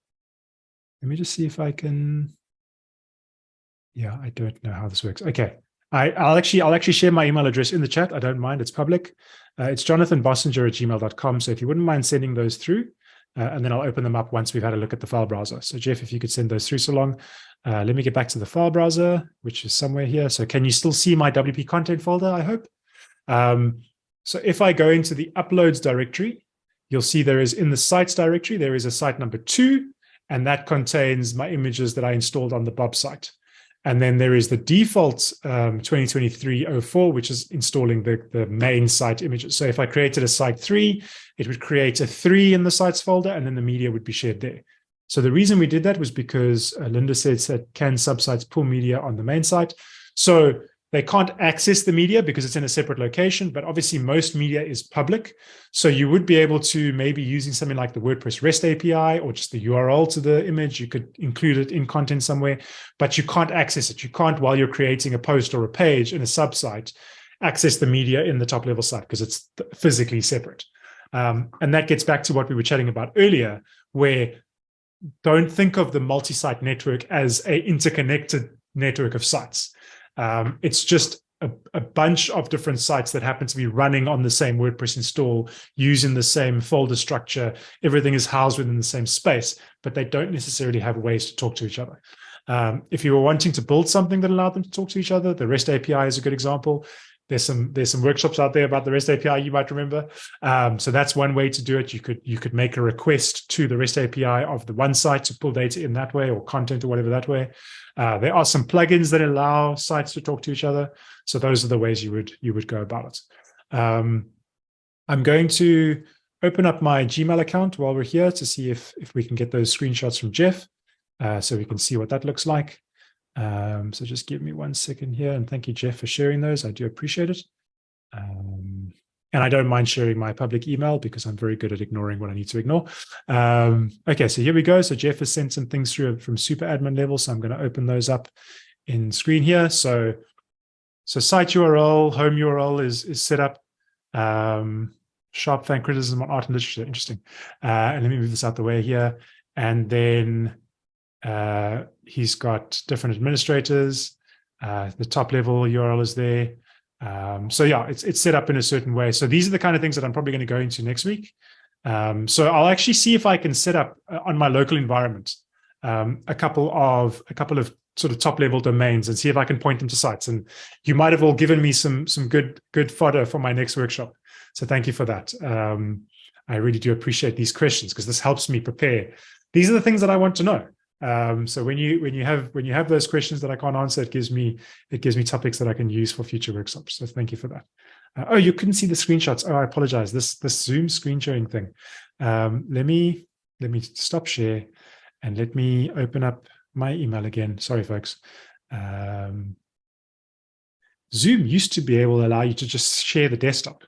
let me just see if I can, yeah, I don't know how this works. Okay, I, I'll actually I'll actually share my email address in the chat. I don't mind. It's public. Uh, it's jonathanbossenger at gmail.com. So if you wouldn't mind sending those through, uh, and then I'll open them up once we've had a look at the file browser. So Jeff, if you could send those through so long. Uh, let me get back to the file browser, which is somewhere here. So can you still see my WP content folder, I hope? Um, so if I go into the uploads directory, you'll see there is in the sites directory, there is a site number two, and that contains my images that I installed on the Bob site. And then there is the default um, 2023-04, which is installing the, the main site images. So if I created a site three, it would create a three in the sites folder, and then the media would be shared there. So the reason we did that was because uh, Linda said that can subsites pull media on the main site. So they can't access the media because it's in a separate location, but obviously most media is public. So you would be able to maybe using something like the WordPress REST API or just the URL to the image, you could include it in content somewhere, but you can't access it. You can't, while you're creating a post or a page in a subsite, access the media in the top level site because it's physically separate. Um, and that gets back to what we were chatting about earlier, where don't think of the multi-site network as a interconnected network of sites. Um, it's just a, a, bunch of different sites that happen to be running on the same WordPress install, using the same folder structure. Everything is housed within the same space, but they don't necessarily have ways to talk to each other. Um, if you were wanting to build something that allowed them to talk to each other, the REST API is a good example. There's some there's some workshops out there about the REST API you might remember. Um, so that's one way to do it. You could you could make a request to the REST API of the one site to pull data in that way or content or whatever that way. Uh, there are some plugins that allow sites to talk to each other. So those are the ways you would you would go about it. Um, I'm going to open up my Gmail account while we're here to see if if we can get those screenshots from Jeff, uh, so we can see what that looks like. Um, so just give me one second here. And thank you, Jeff, for sharing those. I do appreciate it. Um, and I don't mind sharing my public email because I'm very good at ignoring what I need to ignore. Um, okay, so here we go. So Jeff has sent some things through from super admin level. So I'm going to open those up in screen here. So, so site URL, home URL is, is set up. Um, sharp fan criticism on art and literature. Interesting. Uh, and let me move this out the way here. And then uh, he's got different administrators. Uh, the top level URL is there. Um, so yeah, it's it's set up in a certain way. So these are the kind of things that I'm probably going to go into next week. Um, so I'll actually see if I can set up uh, on my local environment um, a couple of a couple of sort of top level domains and see if I can point them to sites. And you might have all given me some some good good fodder for my next workshop. So thank you for that. Um, I really do appreciate these questions because this helps me prepare. These are the things that I want to know. Um, so when you when you have when you have those questions that I can't answer, it gives me it gives me topics that I can use for future workshops. So thank you for that. Uh, oh, you couldn't see the screenshots. Oh, I apologize. This this Zoom screen sharing thing. Um, let me let me stop share and let me open up my email again. Sorry, folks. Um, Zoom used to be able to allow you to just share the desktop,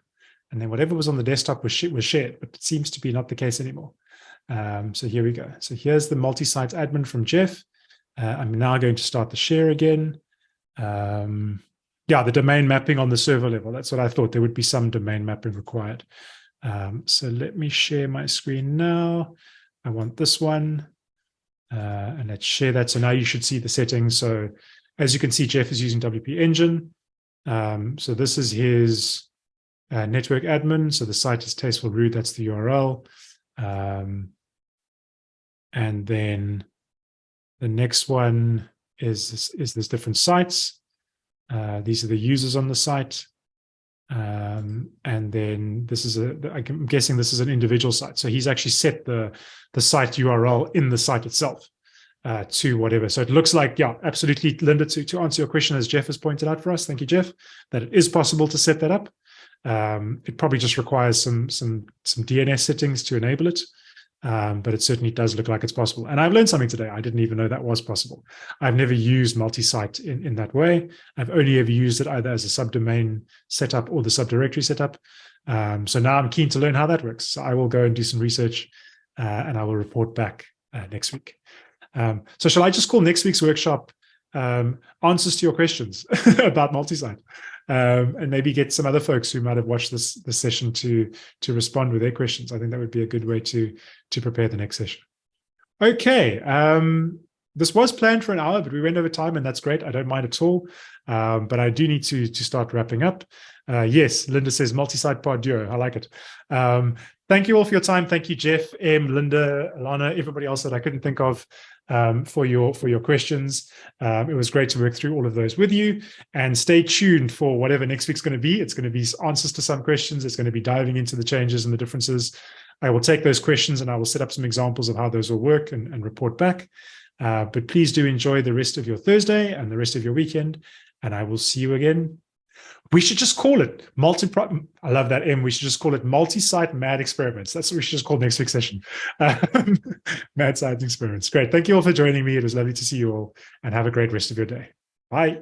and then whatever was on the desktop was was shared, but it seems to be not the case anymore. Um, so here we go. So here's the multi-site admin from Jeff. Uh, I'm now going to start the share again. Um, yeah, the domain mapping on the server level. That's what I thought. There would be some domain mapping required. Um, so let me share my screen now. I want this one. Uh, and let's share that. So now you should see the settings. So as you can see, Jeff is using WP Engine. Um, so this is his uh, network admin. So the site is tasteful root. That's the URL. Um, and then the next one is, is there's different sites. Uh, these are the users on the site. Um, and then this is a, I'm guessing this is an individual site. So he's actually set the, the site URL in the site itself uh, to whatever. So it looks like, yeah, absolutely, Linda, to, to answer your question, as Jeff has pointed out for us, thank you, Jeff, that it is possible to set that up. Um, it probably just requires some, some, some DNS settings to enable it. Um, but it certainly does look like it's possible. And I've learned something today. I didn't even know that was possible. I've never used multi-site in, in that way. I've only ever used it either as a subdomain setup or the subdirectory setup. Um, so now I'm keen to learn how that works. So I will go and do some research uh, and I will report back uh, next week. Um, so shall I just call next week's workshop um, answers to your questions about multi-site? Um, and maybe get some other folks who might have watched this this session to to respond with their questions. I think that would be a good way to to prepare the next session. Okay, um, this was planned for an hour, but we went over time, and that's great. I don't mind at all. Um, but I do need to to start wrapping up. Uh, yes, Linda says multi-site pod duo. I like it. Um, thank you all for your time. Thank you, Jeff, M, Linda, Alana, everybody else that I couldn't think of um, for your for your questions. Um, it was great to work through all of those with you and stay tuned for whatever next week's going to be. It's going to be answers to some questions. It's going to be diving into the changes and the differences. I will take those questions and I will set up some examples of how those will work and, and report back. Uh, but please do enjoy the rest of your Thursday and the rest of your weekend. And I will see you again we should just call it multi. I love that M. We should just call it multi-site mad experiments. That's what we should just call next week's session. Um, mad science experiments. Great. Thank you all for joining me. It was lovely to see you all, and have a great rest of your day. Bye.